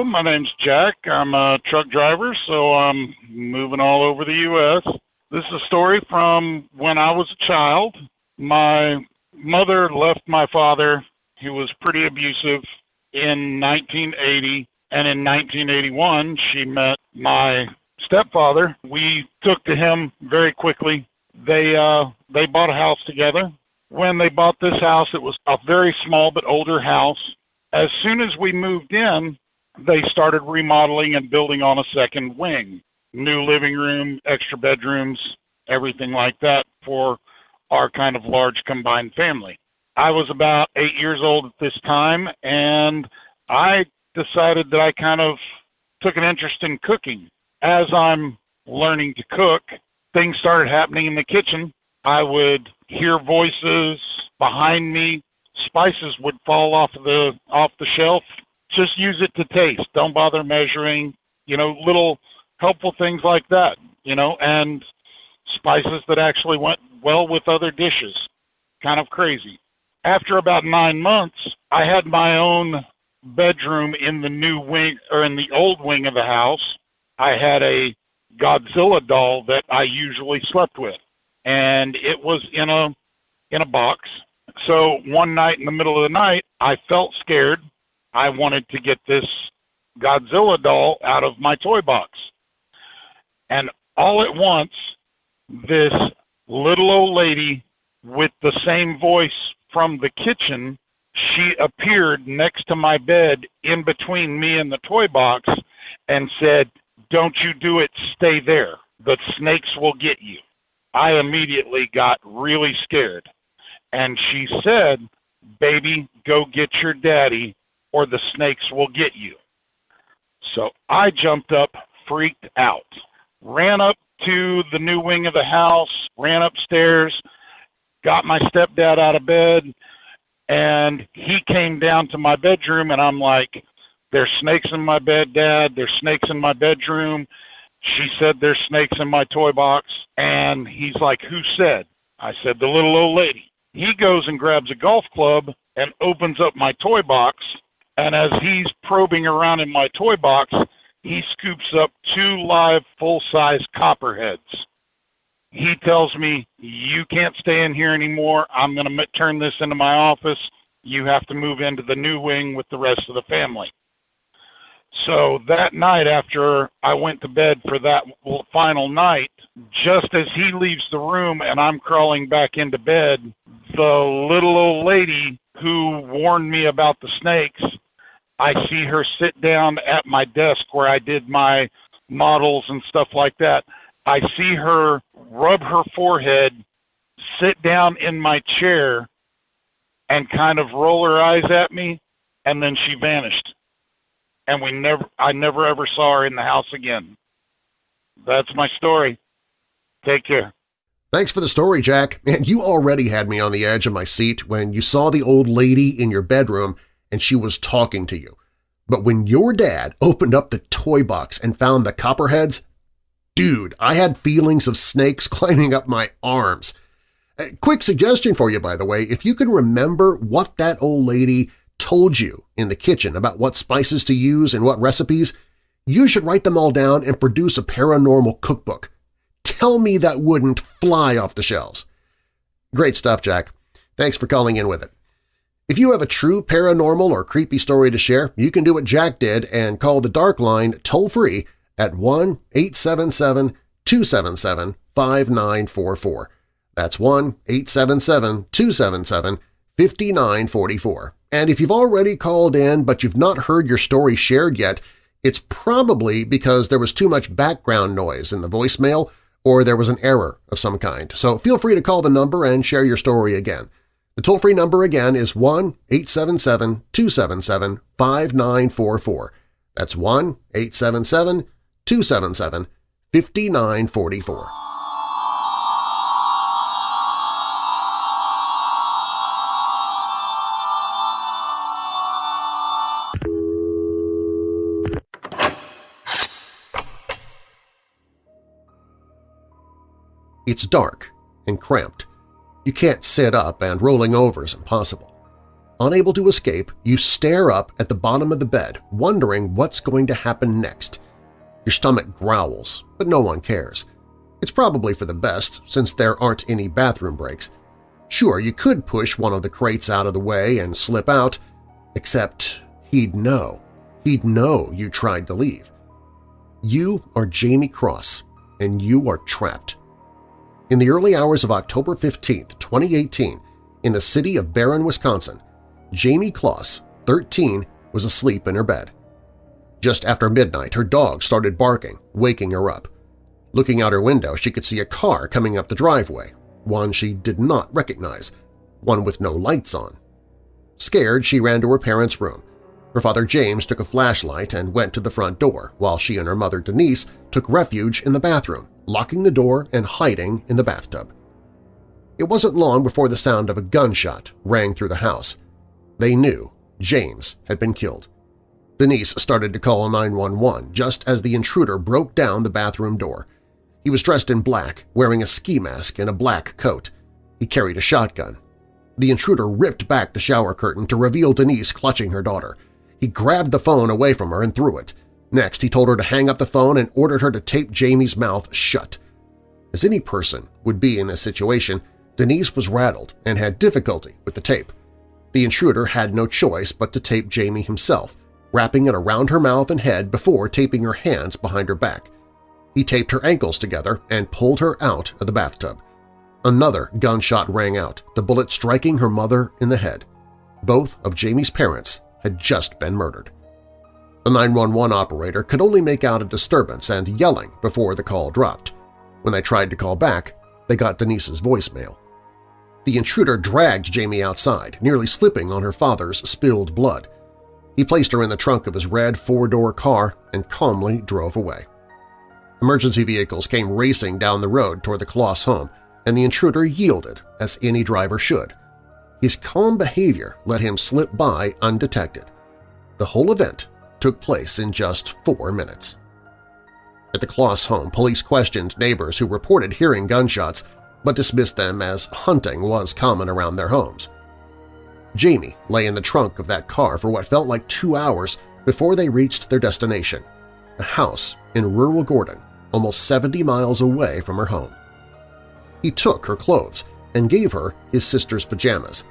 My name's Jack. I'm a truck driver, so I'm moving all over the U.S. This is a story from when I was a child. My mother left my father, who was pretty abusive, in 1980, and in 1981 she met my stepfather. We took to him very quickly. They uh they bought a house together. When they bought this house, it was a very small but older house. As soon as we moved in, they started remodeling and building on a second wing. New living room, extra bedrooms, everything like that for our kind of large combined family. I was about eight years old at this time, and I decided that I kind of took an interest in cooking. As I'm learning to cook, things started happening in the kitchen. I would hear voices behind me. Spices would fall off the off the shelf just use it to taste. Don't bother measuring. You know, little helpful things like that. You know, and spices that actually went well with other dishes. Kind of crazy. After about nine months, I had my own bedroom in the new wing or in the old wing of the house, I had a Godzilla doll that I usually slept with, and it was in a in a box. So one night in the middle of the night, I felt scared. I wanted to get this Godzilla doll out of my toy box. And all at once, this little old lady with the same voice from the kitchen, she appeared next to my bed in between me and the toy box and said, Don't you do it, stay there. The snakes will get you. I immediately got really scared. And she said, Baby, go get your daddy, or the snakes will get you. So I jumped up, freaked out, ran up to the new wing of the house, ran upstairs, got my stepdad out of bed, and he came down to my bedroom, and I'm like, There's snakes in my bed, Dad. There's snakes in my bedroom. She said, There's snakes in my toy box. And he's like, Who said? I said, The little old lady. He goes and grabs a golf club and opens up my toy box. And as he's probing around in my toy box, he scoops up two live full size copperheads. He tells me, You can't stay in here anymore. I'm going to turn this into my office. You have to move into the new wing with the rest of the family. So that night, after I went to bed for that final night, just as he leaves the room and I'm crawling back into bed, the little old lady who warned me about the snakes, I see her sit down at my desk where I did my models and stuff like that. I see her rub her forehead, sit down in my chair, and kind of roll her eyes at me, and then she vanished. And we never I never ever saw her in the house again. That's my story. Take care. Thanks for the story, Jack. And you already had me on the edge of my seat when you saw the old lady in your bedroom and she was talking to you. But when your dad opened up the toy box and found the copperheads, dude, I had feelings of snakes climbing up my arms. A quick suggestion for you, by the way, if you can remember what that old lady told you in the kitchen about what spices to use and what recipes, you should write them all down and produce a paranormal cookbook. Tell me that wouldn't fly off the shelves. Great stuff, Jack. Thanks for calling in with it. If you have a true paranormal or creepy story to share, you can do what Jack did and call the Dark Line toll-free at 1-877-277-5944. That's 1-877-277-5944. And if you've already called in but you've not heard your story shared yet, it's probably because there was too much background noise in the voicemail or there was an error of some kind. So feel free to call the number and share your story again. The toll-free number again is 1-877-277-5944. That's 1-877 277 5944. It's dark and cramped. You can't sit up and rolling over is impossible. Unable to escape, you stare up at the bottom of the bed, wondering what's going to happen next. Your stomach growls, but no one cares. It's probably for the best, since there aren't any bathroom breaks. Sure, you could push one of the crates out of the way and slip out, except he'd know. He'd know you tried to leave. You are Jamie Closs, and you are trapped. In the early hours of October 15, 2018, in the city of Barron, Wisconsin, Jamie Closs, 13, was asleep in her bed. Just after midnight, her dog started barking, waking her up. Looking out her window, she could see a car coming up the driveway, one she did not recognize, one with no lights on. Scared, she ran to her parents' room. Her father James took a flashlight and went to the front door, while she and her mother Denise took refuge in the bathroom, locking the door and hiding in the bathtub. It wasn't long before the sound of a gunshot rang through the house. They knew James had been killed. Denise started to call 911 just as the intruder broke down the bathroom door. He was dressed in black, wearing a ski mask and a black coat. He carried a shotgun. The intruder ripped back the shower curtain to reveal Denise clutching her daughter. He grabbed the phone away from her and threw it. Next, he told her to hang up the phone and ordered her to tape Jamie's mouth shut. As any person would be in this situation, Denise was rattled and had difficulty with the tape. The intruder had no choice but to tape Jamie himself, wrapping it around her mouth and head before taping her hands behind her back. He taped her ankles together and pulled her out of the bathtub. Another gunshot rang out, the bullet striking her mother in the head. Both of Jamie's parents had just been murdered. The 911 operator could only make out a disturbance and yelling before the call dropped. When they tried to call back, they got Denise's voicemail. The intruder dragged Jamie outside, nearly slipping on her father's spilled blood. He placed her in the trunk of his red four-door car and calmly drove away. Emergency vehicles came racing down the road toward the Closs home, and the intruder yielded, as any driver should. His calm behavior let him slip by undetected. The whole event took place in just four minutes. At the Closs home, police questioned neighbors who reported hearing gunshots but dismissed them as hunting was common around their homes. Jamie lay in the trunk of that car for what felt like two hours before they reached their destination, a house in rural Gordon, almost 70 miles away from her home. He took her clothes and gave her his sister's pajamas.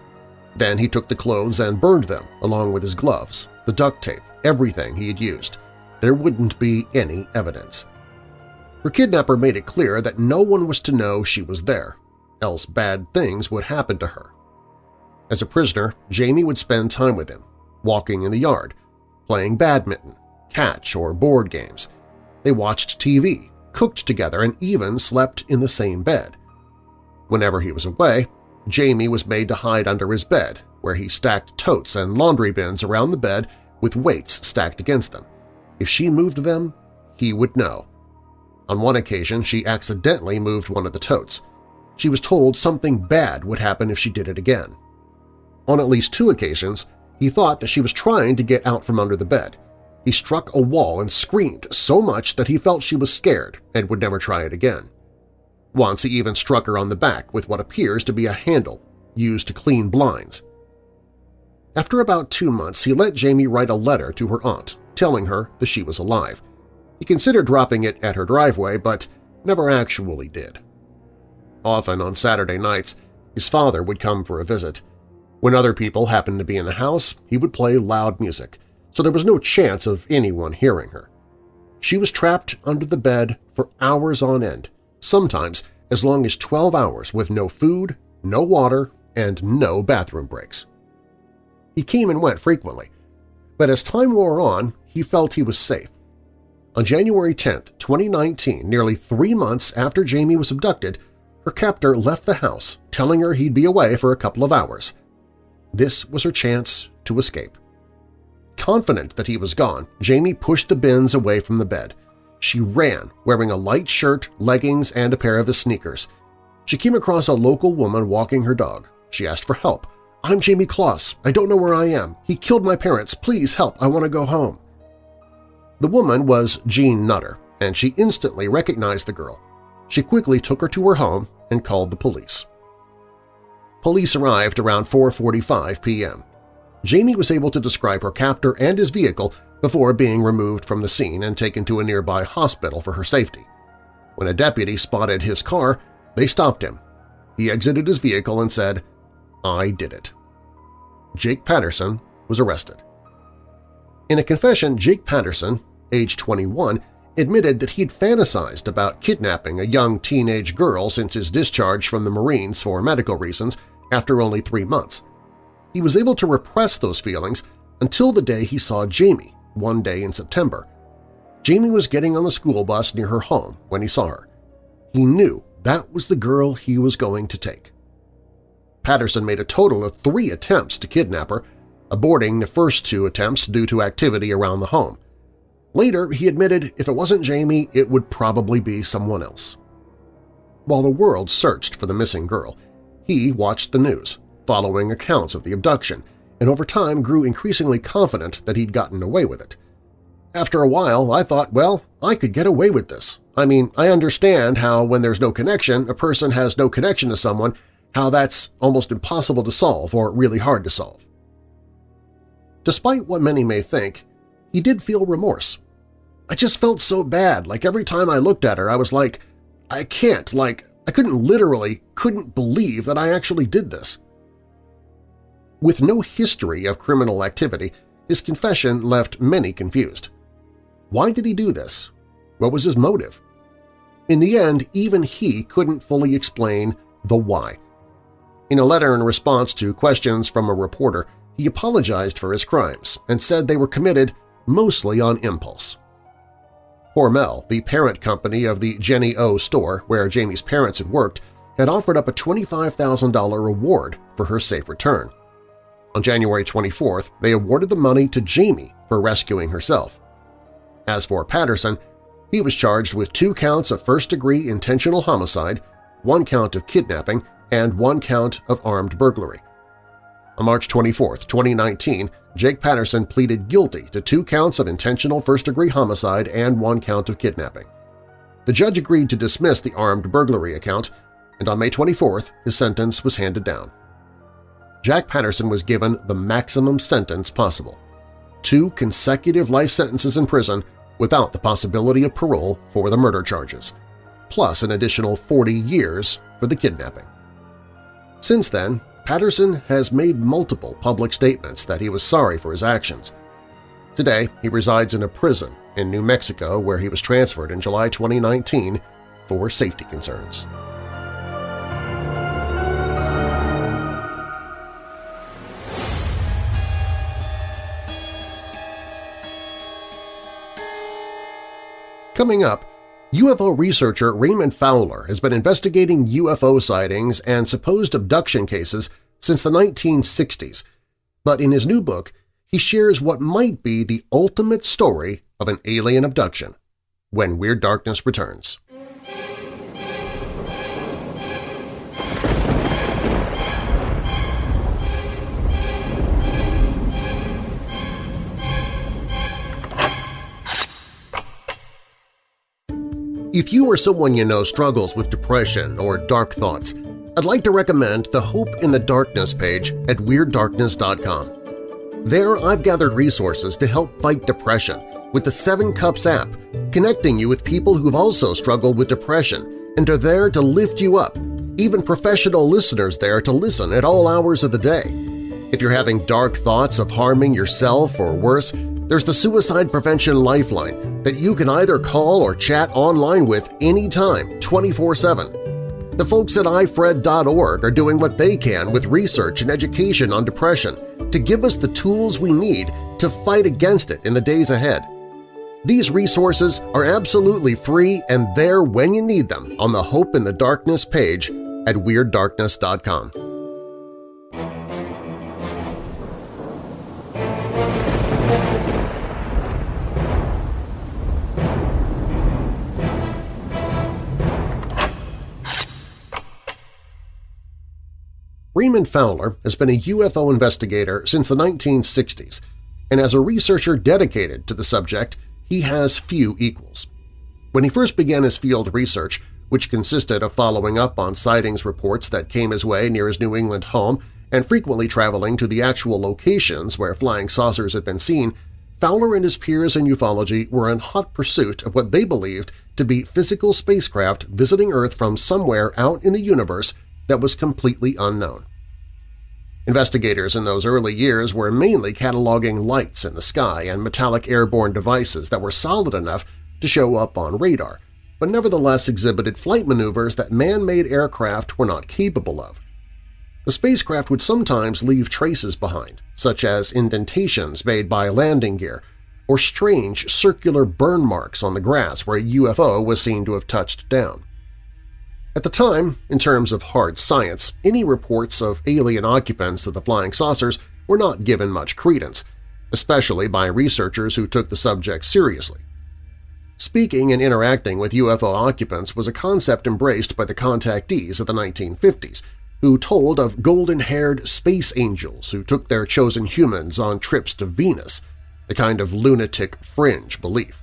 Then he took the clothes and burned them along with his gloves, the duct tape, everything he had used. There wouldn't be any evidence. Her kidnapper made it clear that no one was to know she was there, else bad things would happen to her. As a prisoner, Jamie would spend time with him, walking in the yard, playing badminton, catch, or board games. They watched TV, cooked together, and even slept in the same bed. Whenever he was away, Jamie was made to hide under his bed, where he stacked totes and laundry bins around the bed with weights stacked against them. If she moved them, he would know. On one occasion, she accidentally moved one of the totes. She was told something bad would happen if she did it again. On at least two occasions, he thought that she was trying to get out from under the bed. He struck a wall and screamed so much that he felt she was scared and would never try it again. Once he even struck her on the back with what appears to be a handle used to clean blinds. After about two months, he let Jamie write a letter to her aunt, telling her that she was alive. He considered dropping it at her driveway, but never actually did. Often on Saturday nights, his father would come for a visit. When other people happened to be in the house, he would play loud music, so there was no chance of anyone hearing her. She was trapped under the bed for hours on end, sometimes as long as 12 hours with no food, no water, and no bathroom breaks. He came and went frequently, but as time wore on, he felt he was safe. On January 10, 2019, nearly three months after Jamie was abducted, her captor left the house, telling her he'd be away for a couple of hours. This was her chance to escape. Confident that he was gone, Jamie pushed the bins away from the bed. She ran, wearing a light shirt, leggings, and a pair of his sneakers. She came across a local woman walking her dog. She asked for help. I'm Jamie Closs. I don't know where I am. He killed my parents. Please help. I want to go home. The woman was Jean Nutter, and she instantly recognized the girl. She quickly took her to her home and called the police. Police arrived around 4.45 p.m. Jamie was able to describe her captor and his vehicle before being removed from the scene and taken to a nearby hospital for her safety. When a deputy spotted his car, they stopped him. He exited his vehicle and said, I did it. Jake Patterson was arrested. In a confession, Jake Patterson, age 21, admitted that he'd fantasized about kidnapping a young teenage girl since his discharge from the Marines for medical reasons after only three months. He was able to repress those feelings until the day he saw Jamie one day in September. Jamie was getting on the school bus near her home when he saw her. He knew that was the girl he was going to take. Patterson made a total of three attempts to kidnap her, aborting the first two attempts due to activity around the home. Later, he admitted if it wasn't Jamie, it would probably be someone else. While the world searched for the missing girl, he watched the news, following accounts of the abduction, and over time grew increasingly confident that he'd gotten away with it. After a while, I thought, well, I could get away with this. I mean, I understand how when there's no connection, a person has no connection to someone, how that's almost impossible to solve or really hard to solve. Despite what many may think, he did feel remorse. I just felt so bad, like every time I looked at her I was like, I can't, like, I couldn't literally, couldn't believe that I actually did this. With no history of criminal activity, his confession left many confused. Why did he do this? What was his motive? In the end, even he couldn't fully explain the why. In a letter in response to questions from a reporter, he apologized for his crimes and said they were committed mostly on impulse. Hormel, the parent company of the Jennie-O store where Jamie's parents had worked, had offered up a $25,000 reward for her safe return. On January 24th, they awarded the money to Jamie for rescuing herself. As for Patterson, he was charged with two counts of first-degree intentional homicide, one count of kidnapping, and one count of armed burglary. On March 24, 2019, Jake Patterson pleaded guilty to two counts of intentional first-degree homicide and one count of kidnapping. The judge agreed to dismiss the armed burglary account, and on May 24th his sentence was handed down. Jack Patterson was given the maximum sentence possible – two consecutive life sentences in prison without the possibility of parole for the murder charges, plus an additional 40 years for the kidnapping. Since then, Patterson has made multiple public statements that he was sorry for his actions. Today, he resides in a prison in New Mexico where he was transferred in July 2019 for safety concerns. Coming up, UFO researcher Raymond Fowler has been investigating UFO sightings and supposed abduction cases since the 1960s, but in his new book he shares what might be the ultimate story of an alien abduction when Weird Darkness returns. If you or someone you know struggles with depression or dark thoughts, I'd like to recommend the Hope in the Darkness page at WeirdDarkness.com. There I've gathered resources to help fight depression with the Seven Cups app, connecting you with people who've also struggled with depression and are there to lift you up, even professional listeners there to listen at all hours of the day. If you're having dark thoughts of harming yourself or worse, there's the Suicide Prevention Lifeline that you can either call or chat online with anytime, 24-7. The folks at ifred.org are doing what they can with research and education on depression to give us the tools we need to fight against it in the days ahead. These resources are absolutely free and there when you need them on the Hope in the Darkness page at WeirdDarkness.com. Raymond Fowler has been a UFO investigator since the 1960s, and as a researcher dedicated to the subject, he has few equals. When he first began his field research, which consisted of following up on sightings reports that came his way near his New England home and frequently traveling to the actual locations where flying saucers had been seen, Fowler and his peers in ufology were in hot pursuit of what they believed to be physical spacecraft visiting Earth from somewhere out in the universe that was completely unknown. Investigators in those early years were mainly cataloging lights in the sky and metallic airborne devices that were solid enough to show up on radar, but nevertheless exhibited flight maneuvers that man-made aircraft were not capable of. The spacecraft would sometimes leave traces behind, such as indentations made by landing gear or strange circular burn marks on the grass where a UFO was seen to have touched down. At the time, in terms of hard science, any reports of alien occupants of the flying saucers were not given much credence, especially by researchers who took the subject seriously. Speaking and interacting with UFO occupants was a concept embraced by the contactees of the 1950s, who told of golden-haired space angels who took their chosen humans on trips to Venus, a kind of lunatic fringe belief.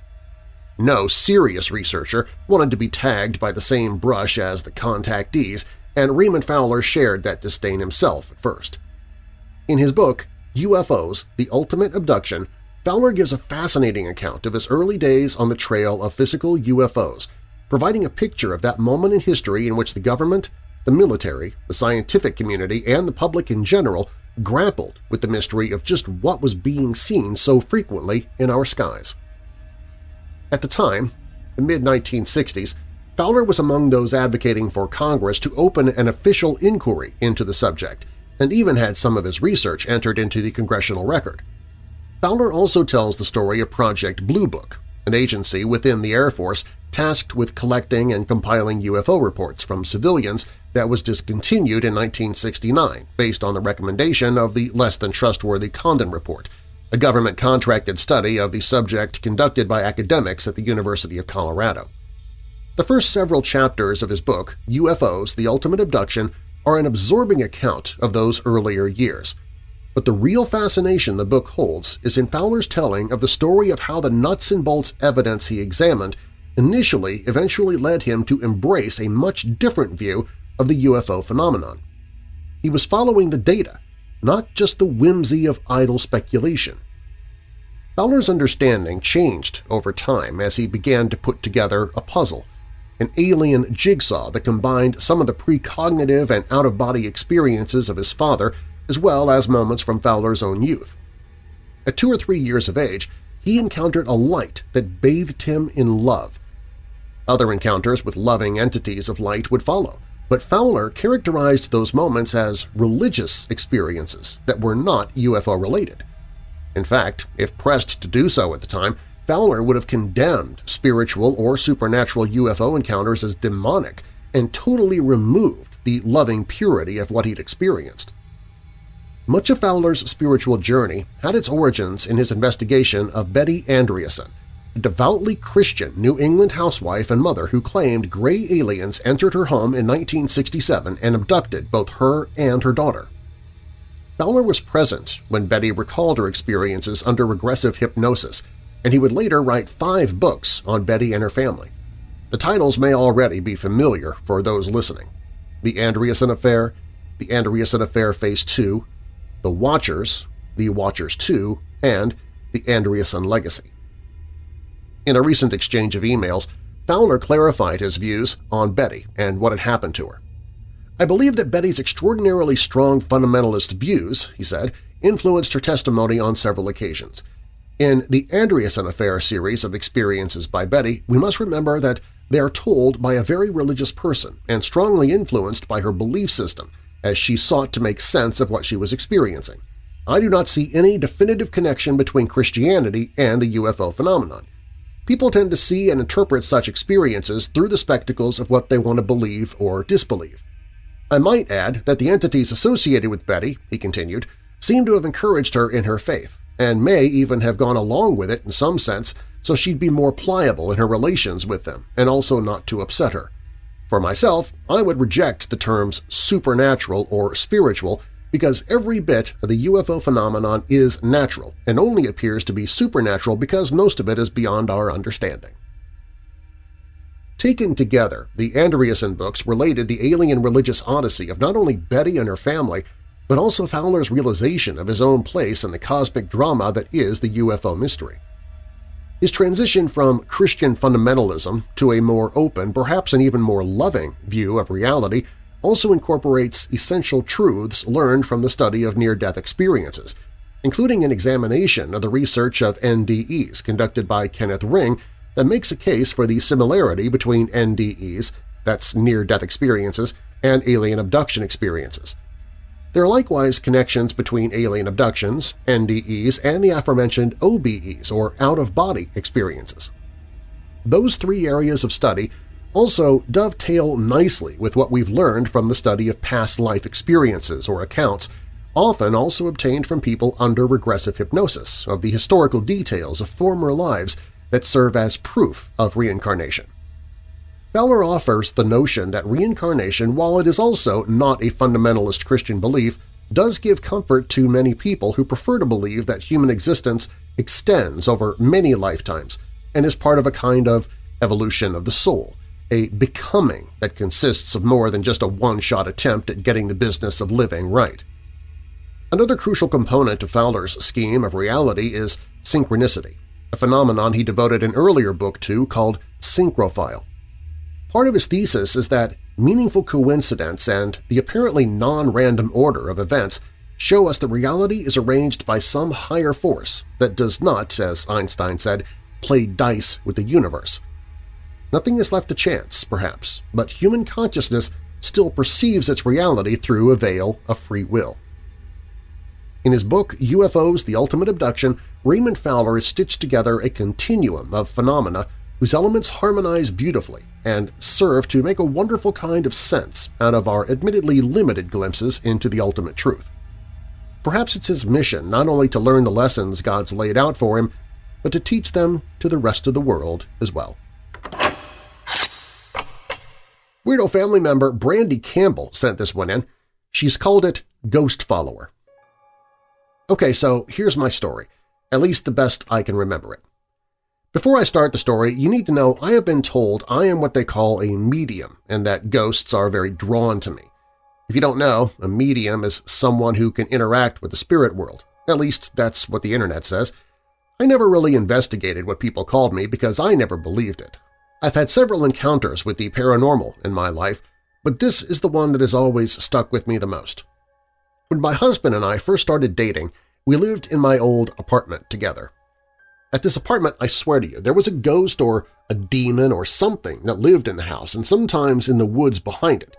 No serious researcher wanted to be tagged by the same brush as the contactees, and Raymond Fowler shared that disdain himself at first. In his book, UFOs, The Ultimate Abduction, Fowler gives a fascinating account of his early days on the trail of physical UFOs, providing a picture of that moment in history in which the government, the military, the scientific community, and the public in general grappled with the mystery of just what was being seen so frequently in our skies. At the time, the mid-1960s, Fowler was among those advocating for Congress to open an official inquiry into the subject and even had some of his research entered into the congressional record. Fowler also tells the story of Project Blue Book, an agency within the Air Force tasked with collecting and compiling UFO reports from civilians that was discontinued in 1969 based on the recommendation of the less-than-trustworthy Condon Report, a government-contracted study of the subject conducted by academics at the University of Colorado. The first several chapters of his book, UFOs – The Ultimate Abduction, are an absorbing account of those earlier years. But the real fascination the book holds is in Fowler's telling of the story of how the nuts-and-bolts evidence he examined initially eventually led him to embrace a much different view of the UFO phenomenon. He was following the data, not just the whimsy of idle speculation. Fowler's understanding changed over time as he began to put together a puzzle, an alien jigsaw that combined some of the precognitive and out-of-body experiences of his father as well as moments from Fowler's own youth. At two or three years of age, he encountered a light that bathed him in love. Other encounters with loving entities of light would follow, but Fowler characterized those moments as religious experiences that were not UFO-related. In fact, if pressed to do so at the time, Fowler would have condemned spiritual or supernatural UFO encounters as demonic and totally removed the loving purity of what he'd experienced. Much of Fowler's spiritual journey had its origins in his investigation of Betty Andreasson, a devoutly Christian New England housewife and mother who claimed gray aliens entered her home in 1967 and abducted both her and her daughter. Fowler was present when Betty recalled her experiences under regressive hypnosis and he would later write five books on Betty and her family. The titles may already be familiar for those listening. The Andreasson Affair, The Andreasson Affair Phase 2, The Watchers, The Watchers 2, and The Andreasson Legacy. In a recent exchange of emails, Fowler clarified his views on Betty and what had happened to her. I believe that Betty's extraordinarily strong fundamentalist views, he said, influenced her testimony on several occasions – in the Andreasson Affair series of experiences by Betty, we must remember that they are told by a very religious person and strongly influenced by her belief system as she sought to make sense of what she was experiencing. I do not see any definitive connection between Christianity and the UFO phenomenon. People tend to see and interpret such experiences through the spectacles of what they want to believe or disbelieve. I might add that the entities associated with Betty, he continued, seem to have encouraged her in her faith, and may even have gone along with it in some sense so she'd be more pliable in her relations with them and also not to upset her. For myself, I would reject the terms supernatural or spiritual because every bit of the UFO phenomenon is natural and only appears to be supernatural because most of it is beyond our understanding. Taken together, the Andreasson books related the alien religious odyssey of not only Betty and her family but also Fowler's realization of his own place in the cosmic drama that is the UFO mystery. His transition from Christian fundamentalism to a more open, perhaps an even more loving, view of reality also incorporates essential truths learned from the study of near-death experiences, including an examination of the research of NDEs conducted by Kenneth Ring that makes a case for the similarity between NDEs, that's near-death experiences, and alien abduction experiences. There are likewise connections between alien abductions, NDEs, and the aforementioned OBEs, or out-of-body experiences. Those three areas of study also dovetail nicely with what we've learned from the study of past life experiences or accounts, often also obtained from people under regressive hypnosis, of the historical details of former lives that serve as proof of reincarnation. Fowler offers the notion that reincarnation, while it is also not a fundamentalist Christian belief, does give comfort to many people who prefer to believe that human existence extends over many lifetimes and is part of a kind of evolution of the soul, a becoming that consists of more than just a one-shot attempt at getting the business of living right. Another crucial component of Fowler's scheme of reality is synchronicity, a phenomenon he devoted an earlier book to called SynchroFile. Part of his thesis is that meaningful coincidence and the apparently non-random order of events show us that reality is arranged by some higher force that does not, as Einstein said, play dice with the universe. Nothing is left to chance, perhaps, but human consciousness still perceives its reality through a veil of free will. In his book UFOs – The Ultimate Abduction, Raymond Fowler has stitched together a continuum of phenomena whose elements harmonize beautifully and serve to make a wonderful kind of sense out of our admittedly limited glimpses into the ultimate truth. Perhaps it's his mission not only to learn the lessons God's laid out for him, but to teach them to the rest of the world as well. Weirdo family member Brandy Campbell sent this one in. She's called it Ghost Follower. Okay, so here's my story, at least the best I can remember it. Before I start the story, you need to know I have been told I am what they call a medium and that ghosts are very drawn to me. If you don't know, a medium is someone who can interact with the spirit world. At least that's what the internet says. I never really investigated what people called me because I never believed it. I've had several encounters with the paranormal in my life, but this is the one that has always stuck with me the most. When my husband and I first started dating, we lived in my old apartment together. At this apartment, I swear to you, there was a ghost or a demon or something that lived in the house and sometimes in the woods behind it.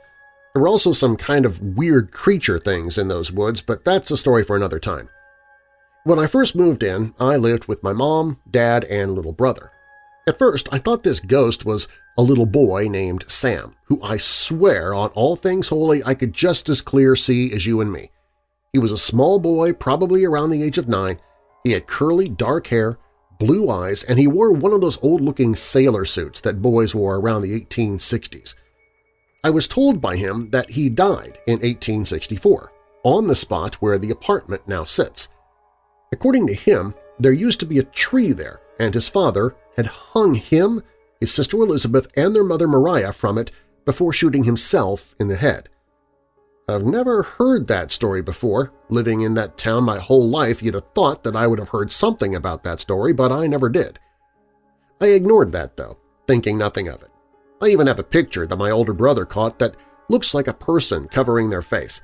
There were also some kind of weird creature things in those woods, but that's a story for another time. When I first moved in, I lived with my mom, dad, and little brother. At first, I thought this ghost was a little boy named Sam, who I swear on all things holy I could just as clear see as you and me. He was a small boy, probably around the age of nine. He had curly, dark hair, blue eyes, and he wore one of those old-looking sailor suits that boys wore around the 1860s. I was told by him that he died in 1864, on the spot where the apartment now sits. According to him, there used to be a tree there, and his father had hung him, his sister Elizabeth, and their mother Maria from it before shooting himself in the head. I've never heard that story before. Living in that town my whole life, you'd have thought that I would have heard something about that story, but I never did. I ignored that, though, thinking nothing of it. I even have a picture that my older brother caught that looks like a person covering their face.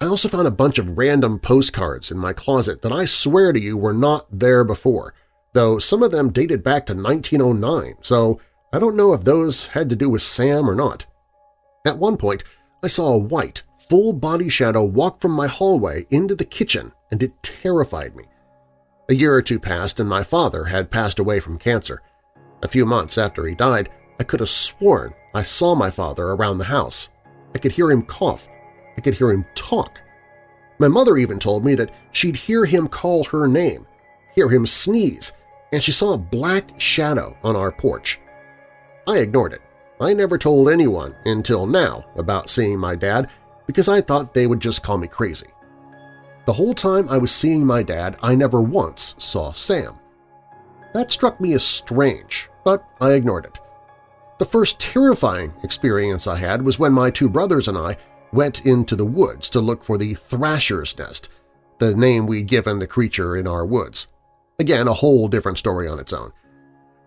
I also found a bunch of random postcards in my closet that I swear to you were not there before, though some of them dated back to 1909, so I don't know if those had to do with Sam or not. At one point, I saw a white, full-body shadow walk from my hallway into the kitchen, and it terrified me. A year or two passed and my father had passed away from cancer. A few months after he died, I could have sworn I saw my father around the house. I could hear him cough. I could hear him talk. My mother even told me that she'd hear him call her name, hear him sneeze, and she saw a black shadow on our porch. I ignored it. I never told anyone until now about seeing my dad because I thought they would just call me crazy. The whole time I was seeing my dad, I never once saw Sam. That struck me as strange, but I ignored it. The first terrifying experience I had was when my two brothers and I went into the woods to look for the Thrasher's Nest, the name we'd given the creature in our woods. Again, a whole different story on its own.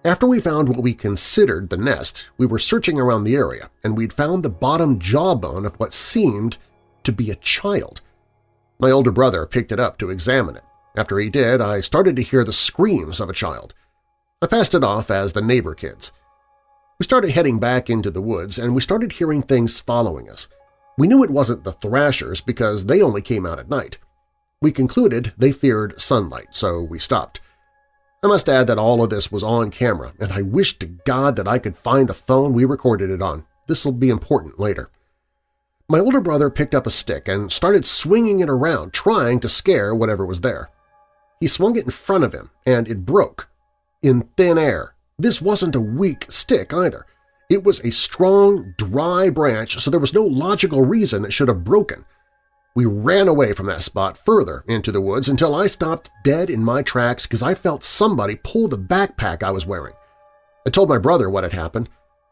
After we found what we considered the nest, we were searching around the area and we'd found the bottom jawbone of what seemed to be a child. My older brother picked it up to examine it. After he did, I started to hear the screams of a child. I passed it off as the neighbor kids. We started heading back into the woods, and we started hearing things following us. We knew it wasn't the thrashers because they only came out at night. We concluded they feared sunlight, so we stopped. I must add that all of this was on camera, and I wish to God that I could find the phone we recorded it on. This will be important later. My older brother picked up a stick and started swinging it around, trying to scare whatever was there. He swung it in front of him, and it broke. In thin air, this wasn't a weak stick either. It was a strong, dry branch, so there was no logical reason it should have broken. We ran away from that spot further into the woods until I stopped dead in my tracks because I felt somebody pull the backpack I was wearing. I told my brother what had happened.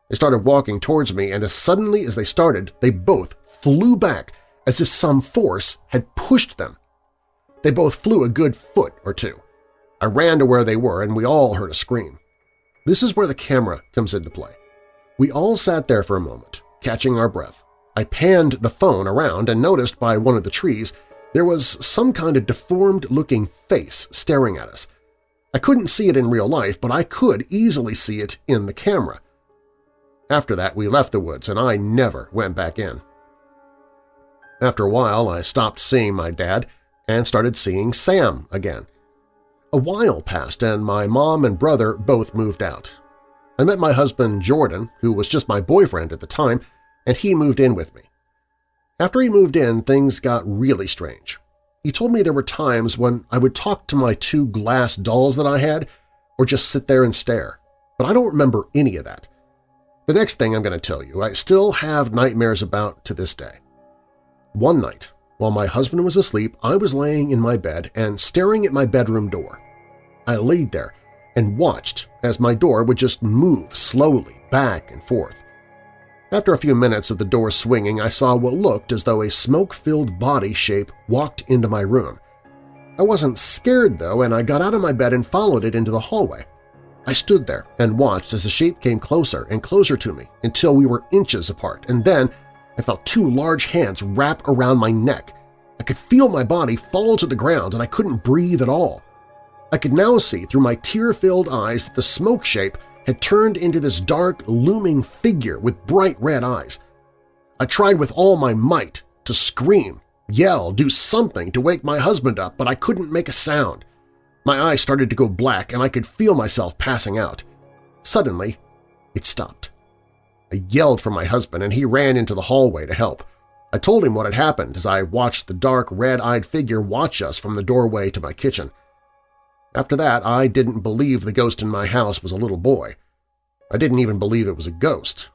They started walking towards me, and as suddenly as they started, they both flew back as if some force had pushed them They both flew a good foot or two. I ran to where they were and we all heard a scream. This is where the camera comes into play. We all sat there for a moment, catching our breath. I panned the phone around and noticed by one of the trees there was some kind of deformed-looking face staring at us. I couldn't see it in real life, but I could easily see it in the camera. After that, we left the woods, and I never went back in. After a while, I stopped seeing my dad and started seeing Sam again. A while passed, and my mom and brother both moved out. I met my husband Jordan, who was just my boyfriend at the time, and he moved in with me. After he moved in, things got really strange. He told me there were times when I would talk to my two glass dolls that I had or just sit there and stare, but I don't remember any of that. The next thing I'm going to tell you I still have nightmares about to this day. One night, while my husband was asleep, I was laying in my bed and staring at my bedroom door. I laid there and watched as my door would just move slowly back and forth. After a few minutes of the door swinging, I saw what looked as though a smoke-filled body shape walked into my room. I wasn't scared, though, and I got out of my bed and followed it into the hallway. I stood there and watched as the shape came closer and closer to me until we were inches apart, and then I felt two large hands wrap around my neck. I could feel my body fall to the ground and I couldn't breathe at all. I could now see through my tear-filled eyes that the smoke shape had turned into this dark, looming figure with bright red eyes. I tried with all my might to scream, yell, do something to wake my husband up, but I couldn't make a sound. My eyes started to go black and I could feel myself passing out. Suddenly, it stopped. I yelled for my husband and he ran into the hallway to help. I told him what had happened as I watched the dark, red-eyed figure watch us from the doorway to my kitchen. After that, I didn't believe the ghost in my house was a little boy. I didn't even believe it was a ghost.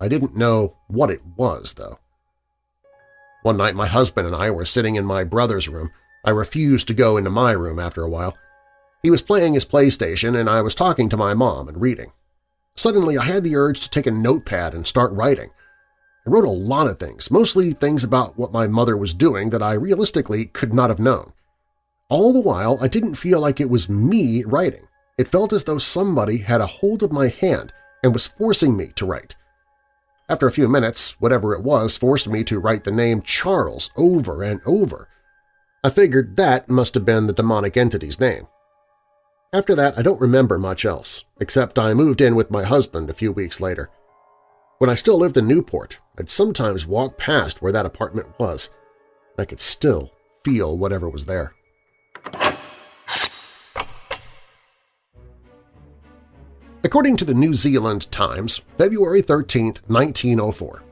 I didn't know what it was, though. One night my husband and I were sitting in my brother's room. I refused to go into my room after a while. He was playing his PlayStation and I was talking to my mom and reading. Suddenly I had the urge to take a notepad and start writing. I wrote a lot of things, mostly things about what my mother was doing that I realistically could not have known. All the while, I didn't feel like it was me writing. It felt as though somebody had a hold of my hand and was forcing me to write. After a few minutes, whatever it was forced me to write the name Charles over and over. I figured that must have been the demonic entity's name. After that, I don't remember much else, except I moved in with my husband a few weeks later. When I still lived in Newport, I'd sometimes walk past where that apartment was, and I could still feel whatever was there. According to the New Zealand Times, February 13, 1904,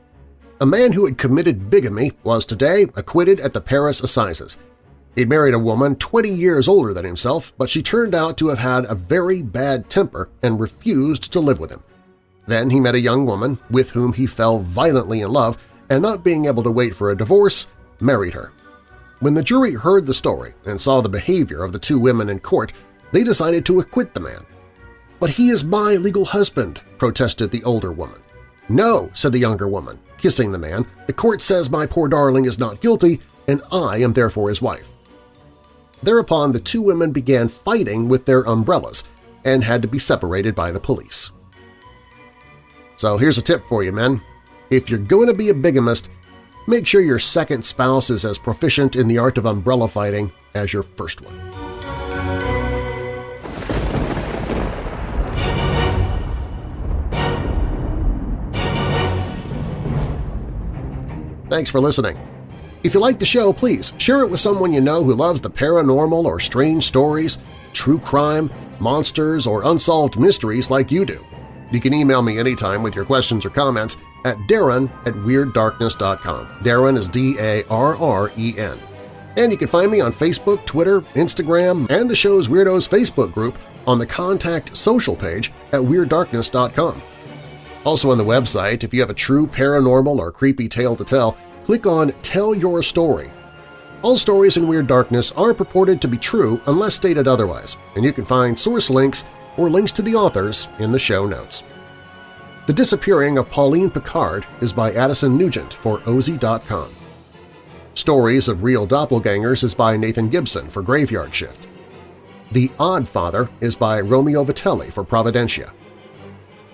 a man who had committed bigamy was today acquitted at the Paris Assizes – He'd married a woman 20 years older than himself, but she turned out to have had a very bad temper and refused to live with him. Then he met a young woman with whom he fell violently in love and not being able to wait for a divorce, married her. When the jury heard the story and saw the behavior of the two women in court, they decided to acquit the man. "'But he is my legal husband,' protested the older woman. "'No,' said the younger woman, kissing the man, "'the court says my poor darling is not guilty, and I am therefore his wife.' Thereupon the two women began fighting with their umbrellas and had to be separated by the police. So here's a tip for you, men. If you're going to be a bigamist, make sure your second spouse is as proficient in the art of umbrella fighting as your first one. Thanks for listening. If you like the show, please share it with someone you know who loves the paranormal or strange stories, true crime, monsters, or unsolved mysteries like you do. You can email me anytime with your questions or comments at darren at WeirdDarkness.com. Darren is D-A-R-R-E-N. And you can find me on Facebook, Twitter, Instagram, and the show's Weirdos Facebook group on the Contact Social page at WeirdDarkness.com. Also on the website, if you have a true paranormal or creepy tale to tell, click on Tell Your Story. All stories in Weird Darkness are purported to be true unless stated otherwise, and you can find source links or links to the authors in the show notes. The Disappearing of Pauline Picard is by Addison Nugent for OZY.com. Stories of Real Doppelgangers is by Nathan Gibson for Graveyard Shift. The Odd Father is by Romeo Vitelli for Providentia.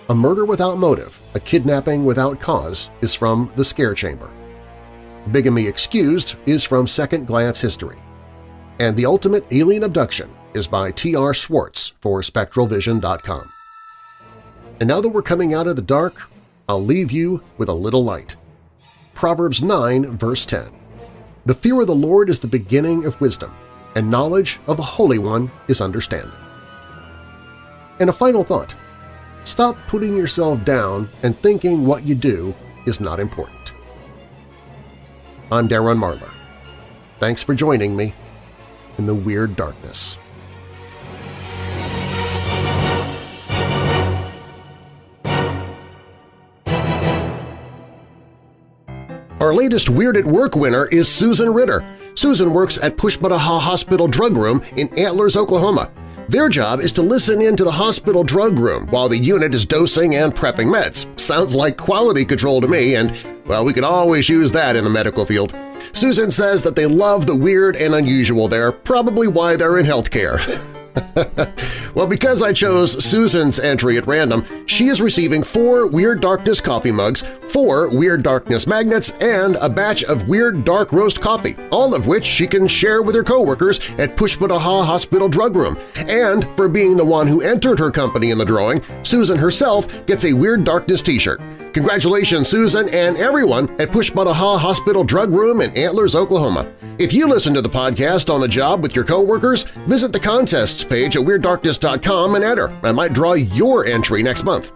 A Murder Without Motive, A Kidnapping Without Cause is from The Scare Chamber. Bigamy Excused is from Second Glance History. And The Ultimate Alien Abduction is by T.R. Swartz for SpectralVision.com. And now that we're coming out of the dark, I'll leave you with a little light. Proverbs 9, verse 10. The fear of the Lord is the beginning of wisdom, and knowledge of the Holy One is understanding. And a final thought. Stop putting yourself down and thinking what you do is not important. I'm Darren Marlar. Thanks for joining me in the Weird Darkness. Our latest Weird at Work winner is Susan Ritter. Susan works at Pushmataha Hospital Drug Room in Antlers, Oklahoma. Their job is to listen in to the hospital drug room while the unit is dosing and prepping meds. Sounds like quality control to me, and, well, we could always use that in the medical field. Susan says that they love the weird and unusual there, probably why they're in healthcare. well, because I chose Susan's entry at random, she is receiving four Weird Darkness coffee mugs, four Weird Darkness magnets, and a batch of Weird Dark Roast coffee, all of which she can share with her coworkers at Pushmataha Hospital Drug Room. And for being the one who entered her company in the drawing, Susan herself gets a Weird Darkness t-shirt. Congratulations, Susan and everyone at Pushmataha Hospital Drug Room in Antlers, Oklahoma. If you listen to the podcast on the job with your coworkers, visit the contests page at WeirdDarkness.com and enter. I might draw your entry next month.